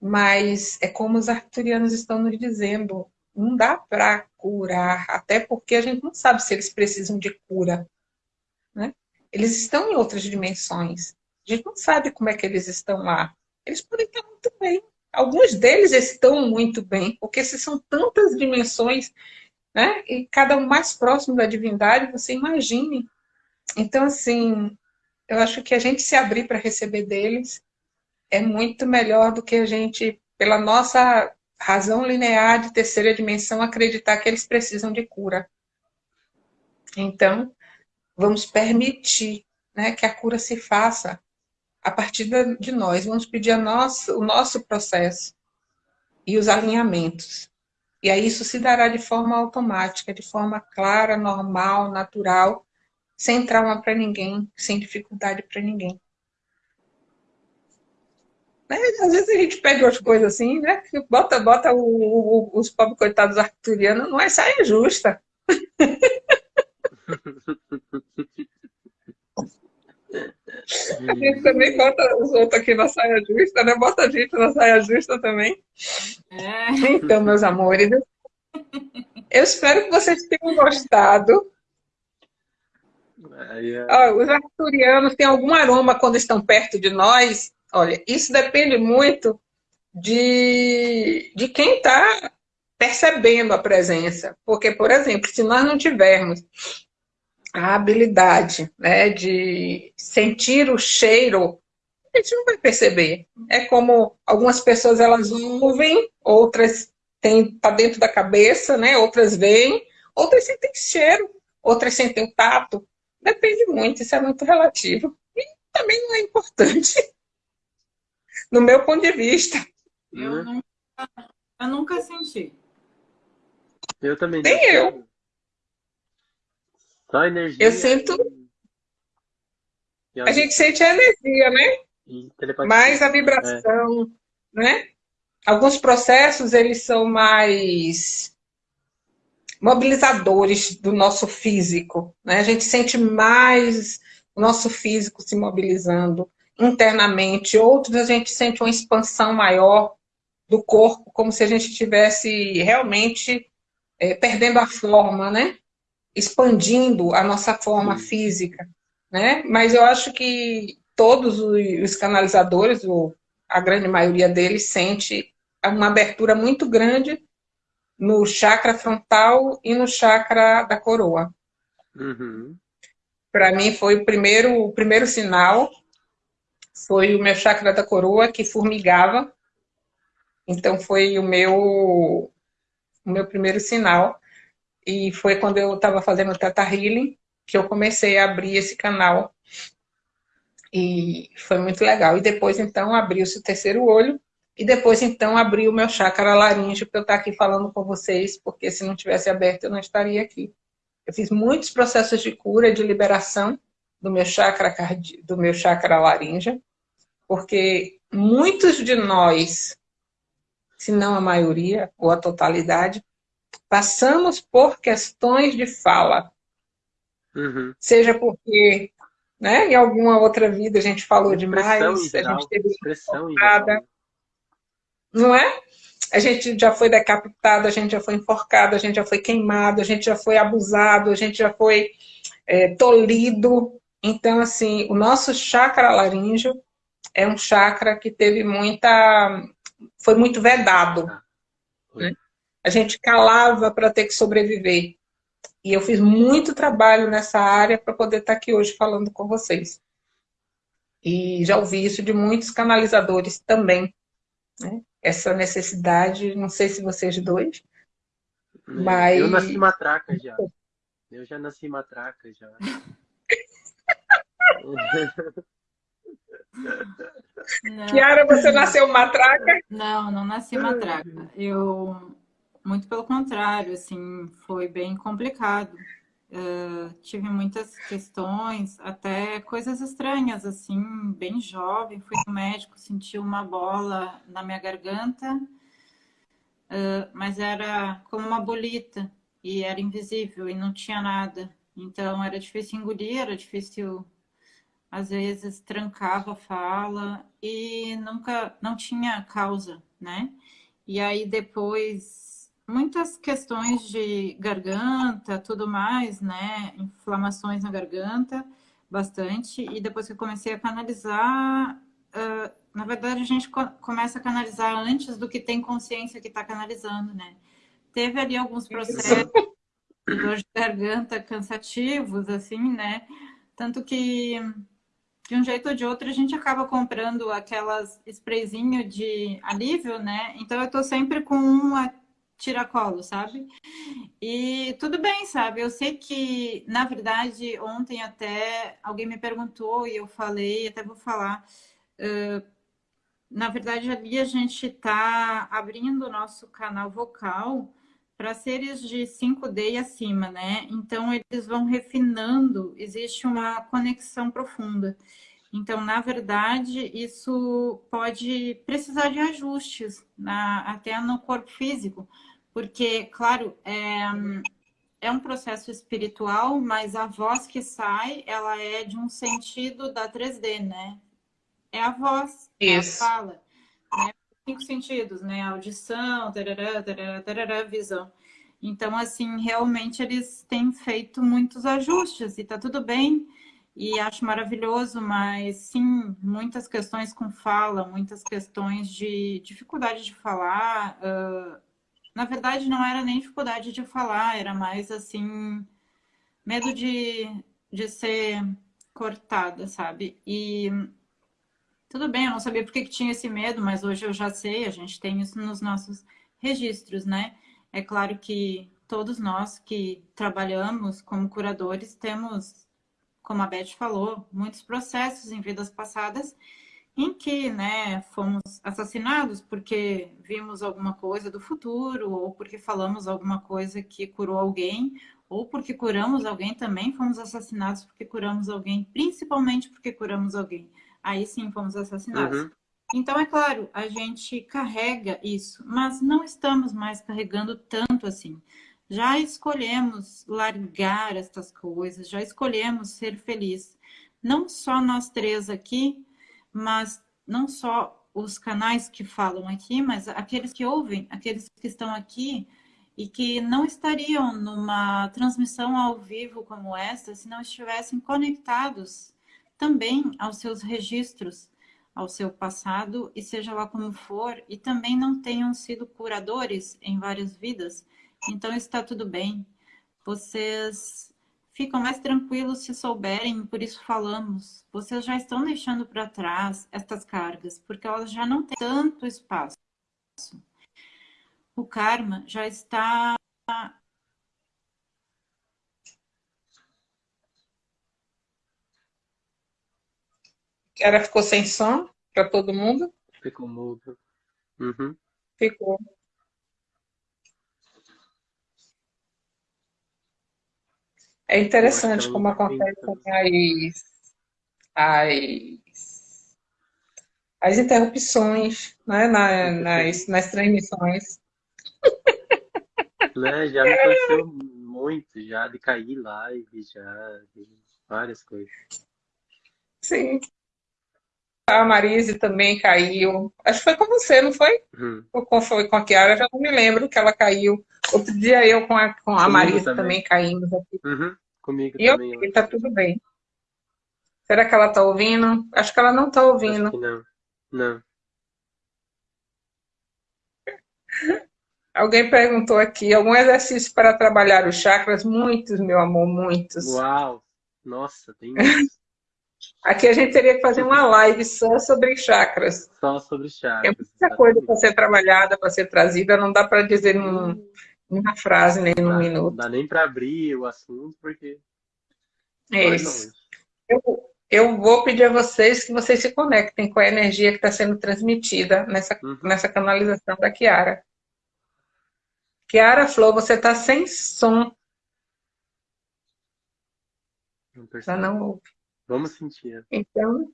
Mas é como os arturianos estão nos dizendo, não dá para curar, até porque a gente não sabe se eles precisam de cura. Né? Eles estão em outras dimensões. A gente não sabe como é que eles estão lá. Eles podem estar muito bem. Alguns deles estão muito bem, porque se são tantas dimensões, né? e cada um mais próximo da divindade, você imagine. Então, assim, eu acho que a gente se abrir para receber deles é muito melhor do que a gente, pela nossa razão linear de terceira dimensão, acreditar que eles precisam de cura. Então, vamos permitir né, que a cura se faça a partir de nós. Vamos pedir o nosso processo e os alinhamentos. E aí isso se dará de forma automática, de forma clara, normal, natural, sem trauma para ninguém, sem dificuldade para ninguém. Né? Às vezes a gente pede umas coisas assim, né? Bota, bota o, o, os pobres coitados arturianos, não é saia justa. A gente também bota os outros aqui na saia justa, né? Bota a gente na saia justa também. É. Então, meus amores, eu espero que vocês tenham gostado. É. os arturianos têm algum aroma quando estão perto de nós, Olha, isso depende muito de, de quem está percebendo a presença. Porque, por exemplo, se nós não tivermos a habilidade né, de sentir o cheiro, a gente não vai perceber. É como algumas pessoas elas ouvem, outras têm tá dentro da cabeça, né? Outras veem, outras sentem cheiro, outras sentem o tato. Depende muito, isso é muito relativo. E também não é importante. no meu ponto de vista. Eu, nunca, eu nunca senti. Eu também. Nem eu. Só energia. Eu sinto. A gente sente a energia, né? Mais a vibração, é. né? Alguns processos, eles são mais mobilizadores do nosso físico, né? A gente sente mais o nosso físico se mobilizando internamente, outros a gente sente uma expansão maior do corpo, como se a gente estivesse realmente é, perdendo a forma, né? Expandindo a nossa forma Sim. física, né? Mas eu acho que todos os canalizadores, ou a grande maioria deles, sente uma abertura muito grande no chakra frontal e no chakra da coroa. Uhum. Para mim foi o primeiro, o primeiro sinal foi o meu chakra da coroa que formigava. Então foi o meu, o meu primeiro sinal. E foi quando eu estava fazendo o Tata Healing que eu comecei a abrir esse canal. E foi muito legal. E depois, então, abriu-se o terceiro olho. E depois, então, abriu o meu chakra laríngeo para eu estar aqui falando com vocês, porque se não tivesse aberto, eu não estaria aqui. Eu fiz muitos processos de cura, de liberação do meu chakra, do meu chakra laríngeo porque muitos de nós, se não a maioria ou a totalidade, passamos por questões de fala. Uhum. Seja porque né, em alguma outra vida a gente falou demais, a gente teve enforcada, não é? A gente já foi decapitado, a gente já foi enforcado, a gente já foi queimado, a gente já foi abusado, a gente já foi é, tolhido. Então, assim, o nosso chakra laríngeo é um chakra que teve muita... foi muito vedado. Ah, né? A gente calava para ter que sobreviver. E eu fiz muito trabalho nessa área para poder estar tá aqui hoje falando com vocês. E já ouvi isso de muitos canalizadores também. Né? Essa necessidade, não sei se vocês dois, mas... Eu nasci matraca já. Eu já nasci matraca já. Não. Kiara, você nasceu matraca? Não, não nasci matraca. Eu, muito pelo contrário, assim, foi bem complicado. Uh, tive muitas questões, até coisas estranhas, assim, bem jovem. Fui no médico, senti uma bola na minha garganta, uh, mas era como uma bolita e era invisível e não tinha nada. Então era difícil engolir, era difícil, às vezes trancava a fala e nunca, não tinha causa, né? E aí depois muitas questões de garganta, tudo mais, né? Inflamações na garganta, bastante. E depois que eu comecei a canalizar, uh, na verdade a gente co começa a canalizar antes do que tem consciência que está canalizando, né? Teve ali alguns processos de garganta cansativos, assim, né? Tanto que de um jeito ou de outro a gente acaba comprando aquelas sprayzinho de alívio, né? Então eu tô sempre com uma tiracolo, sabe? E tudo bem, sabe? Eu sei que, na verdade, ontem até alguém me perguntou e eu falei, até vou falar. Uh, na verdade, ali a gente está abrindo o nosso canal vocal para seres de 5D e acima, né? Então, eles vão refinando, existe uma conexão profunda. Então, na verdade, isso pode precisar de ajustes na, até no corpo físico, porque, claro, é, é um processo espiritual, mas a voz que sai, ela é de um sentido da 3D, né? É a voz, Isso. É a fala. Cinco sentidos, né? Audição, tarará, tarará, tarará, visão. Então, assim, realmente eles têm feito muitos ajustes e tá tudo bem e acho maravilhoso, mas sim, muitas questões com fala, muitas questões de dificuldade de falar, uh, na verdade, não era nem dificuldade de falar, era mais assim, medo de, de ser cortada, sabe? E tudo bem, eu não sabia por que, tinha esse medo, mas hoje eu já sei, a gente tem isso nos nossos registros, né? É claro que todos nós que trabalhamos como curadores temos, como a Beth falou, muitos processos em vidas passadas em que né, fomos assassinados porque vimos alguma coisa do futuro, ou porque falamos alguma coisa que curou alguém, ou porque curamos alguém também, fomos assassinados porque curamos alguém, principalmente porque curamos alguém. Aí sim fomos assassinados. Uhum. Então, é claro, a gente carrega isso, mas não estamos mais carregando tanto assim. Já escolhemos largar estas coisas, já escolhemos ser felizes. Não só nós três aqui, mas não só os canais que falam aqui, mas aqueles que ouvem, aqueles que estão aqui e que não estariam numa transmissão ao vivo como esta se não estivessem conectados também aos seus registros, ao seu passado e seja lá como for, e também não tenham sido curadores em várias vidas. Então está tudo bem. Vocês ficam mais tranquilos se souberem, por isso falamos. Vocês já estão deixando para trás estas cargas, porque elas já não têm tanto espaço. O karma já está Ela ficou sem som para todo mundo? Ficou mudo. Uhum. Ficou. É interessante como acontece as, as, as interrupções né, na, nas, nas transmissões. Né, já me aconteceu muito, já de cair live, já de várias coisas. Sim. A Marise também caiu. Acho que foi com você, não foi? Uhum. Ou foi com a Kiara, já não me lembro que ela caiu. Outro dia eu com a, com a Marisa também. também caímos aqui. Uhum. Comigo e também. E tá tudo bem. Será que ela tá ouvindo? Acho que ela não tá ouvindo. não. Não. Alguém perguntou aqui, algum exercício para trabalhar os chakras? Muitos, meu amor, muitos. Uau! Nossa, tem muitos. Aqui a gente teria que fazer uma live só sobre chakras. Só sobre chakras. Tem muita coisa para ser trabalhada, para ser trazida, não dá para dizer num, numa frase, nem num minuto. Não dá nem para abrir o assunto, porque. É isso. Eu, eu vou pedir a vocês que vocês se conectem com a energia que está sendo transmitida nessa, uhum. nessa canalização da Kiara. Kiara Flor, você está sem som. Ela não ouve. Vamos sentir. Então,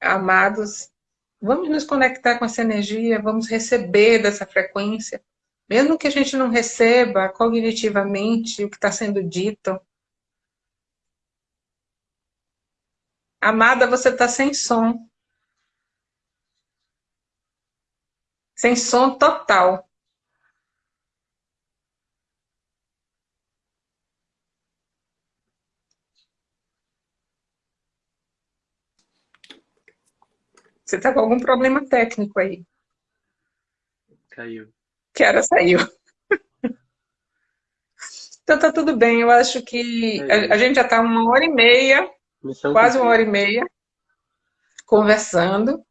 amados, vamos nos conectar com essa energia, vamos receber dessa frequência, mesmo que a gente não receba cognitivamente o que está sendo dito. Amada, você está sem som. Sem som total. Você está com algum problema técnico aí. Caiu. Que hora saiu. Então tá tudo bem, eu acho que a, a gente já está uma hora e meia, Missão quase uma hora e meia, conversando.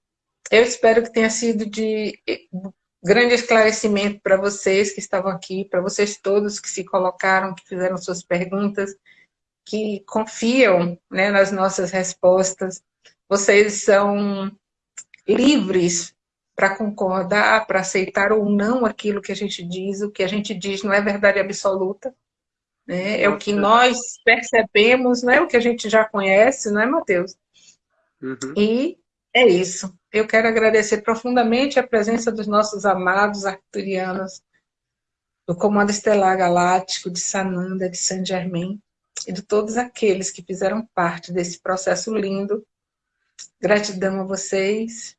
Eu espero que tenha sido de grande esclarecimento para vocês que estavam aqui, para vocês todos que se colocaram, que fizeram suas perguntas, que confiam né, nas nossas respostas. Vocês são livres para concordar, para aceitar ou não aquilo que a gente diz. O que a gente diz não é verdade absoluta. Né? É o que nós percebemos, não é o que a gente já conhece, não é, Matheus? Uhum. E é isso. Eu quero agradecer profundamente a presença dos nossos amados arturianos, do Comando Estelar Galáctico, de Sananda, de Saint Germain, e de todos aqueles que fizeram parte desse processo lindo. Gratidão a vocês.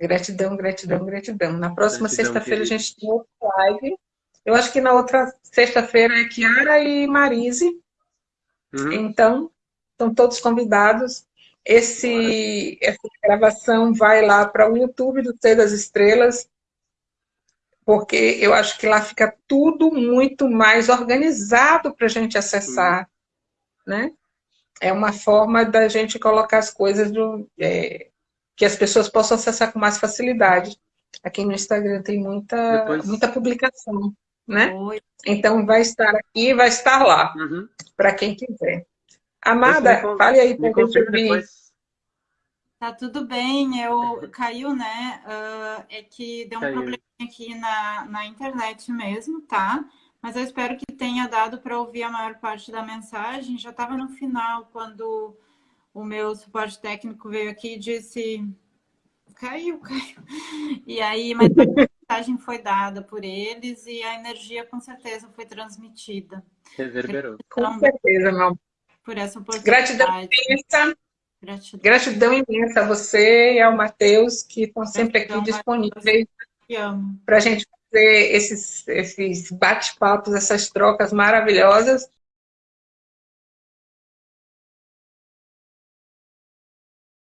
Gratidão, gratidão, gratidão. Na próxima sexta-feira a gente tem outra live. Eu acho que na outra sexta-feira é Kiara e Marise. Uhum. Então, estão todos convidados. Esse, essa gravação vai lá para o YouTube do Ser das Estrelas, porque eu acho que lá fica tudo muito mais organizado para a gente acessar, uhum. né? É uma forma da gente colocar as coisas do, é, que as pessoas possam acessar com mais facilidade. Aqui no Instagram tem muita, Depois... muita publicação, né? Oi. Então vai estar aqui, vai estar lá, uhum. para quem quiser. Amada, me, fale aí para gente ouvir. Tá tudo bem, eu caiu, né? Uh, é que deu um caiu. problema aqui na, na internet mesmo, tá? Mas eu espero que tenha dado para ouvir a maior parte da mensagem. Já estava no final quando o meu suporte técnico veio aqui e disse caiu, caiu. E aí, mas a mensagem foi dada por eles e a energia com certeza foi transmitida. Reverberou. Então, com certeza, não. Por essa oportunidade. Gratidão imensa. Gratidão. Gratidão imensa a você e ao Matheus, que estão sempre aqui disponíveis para a gente fazer esses, esses bate-papos, essas trocas maravilhosas.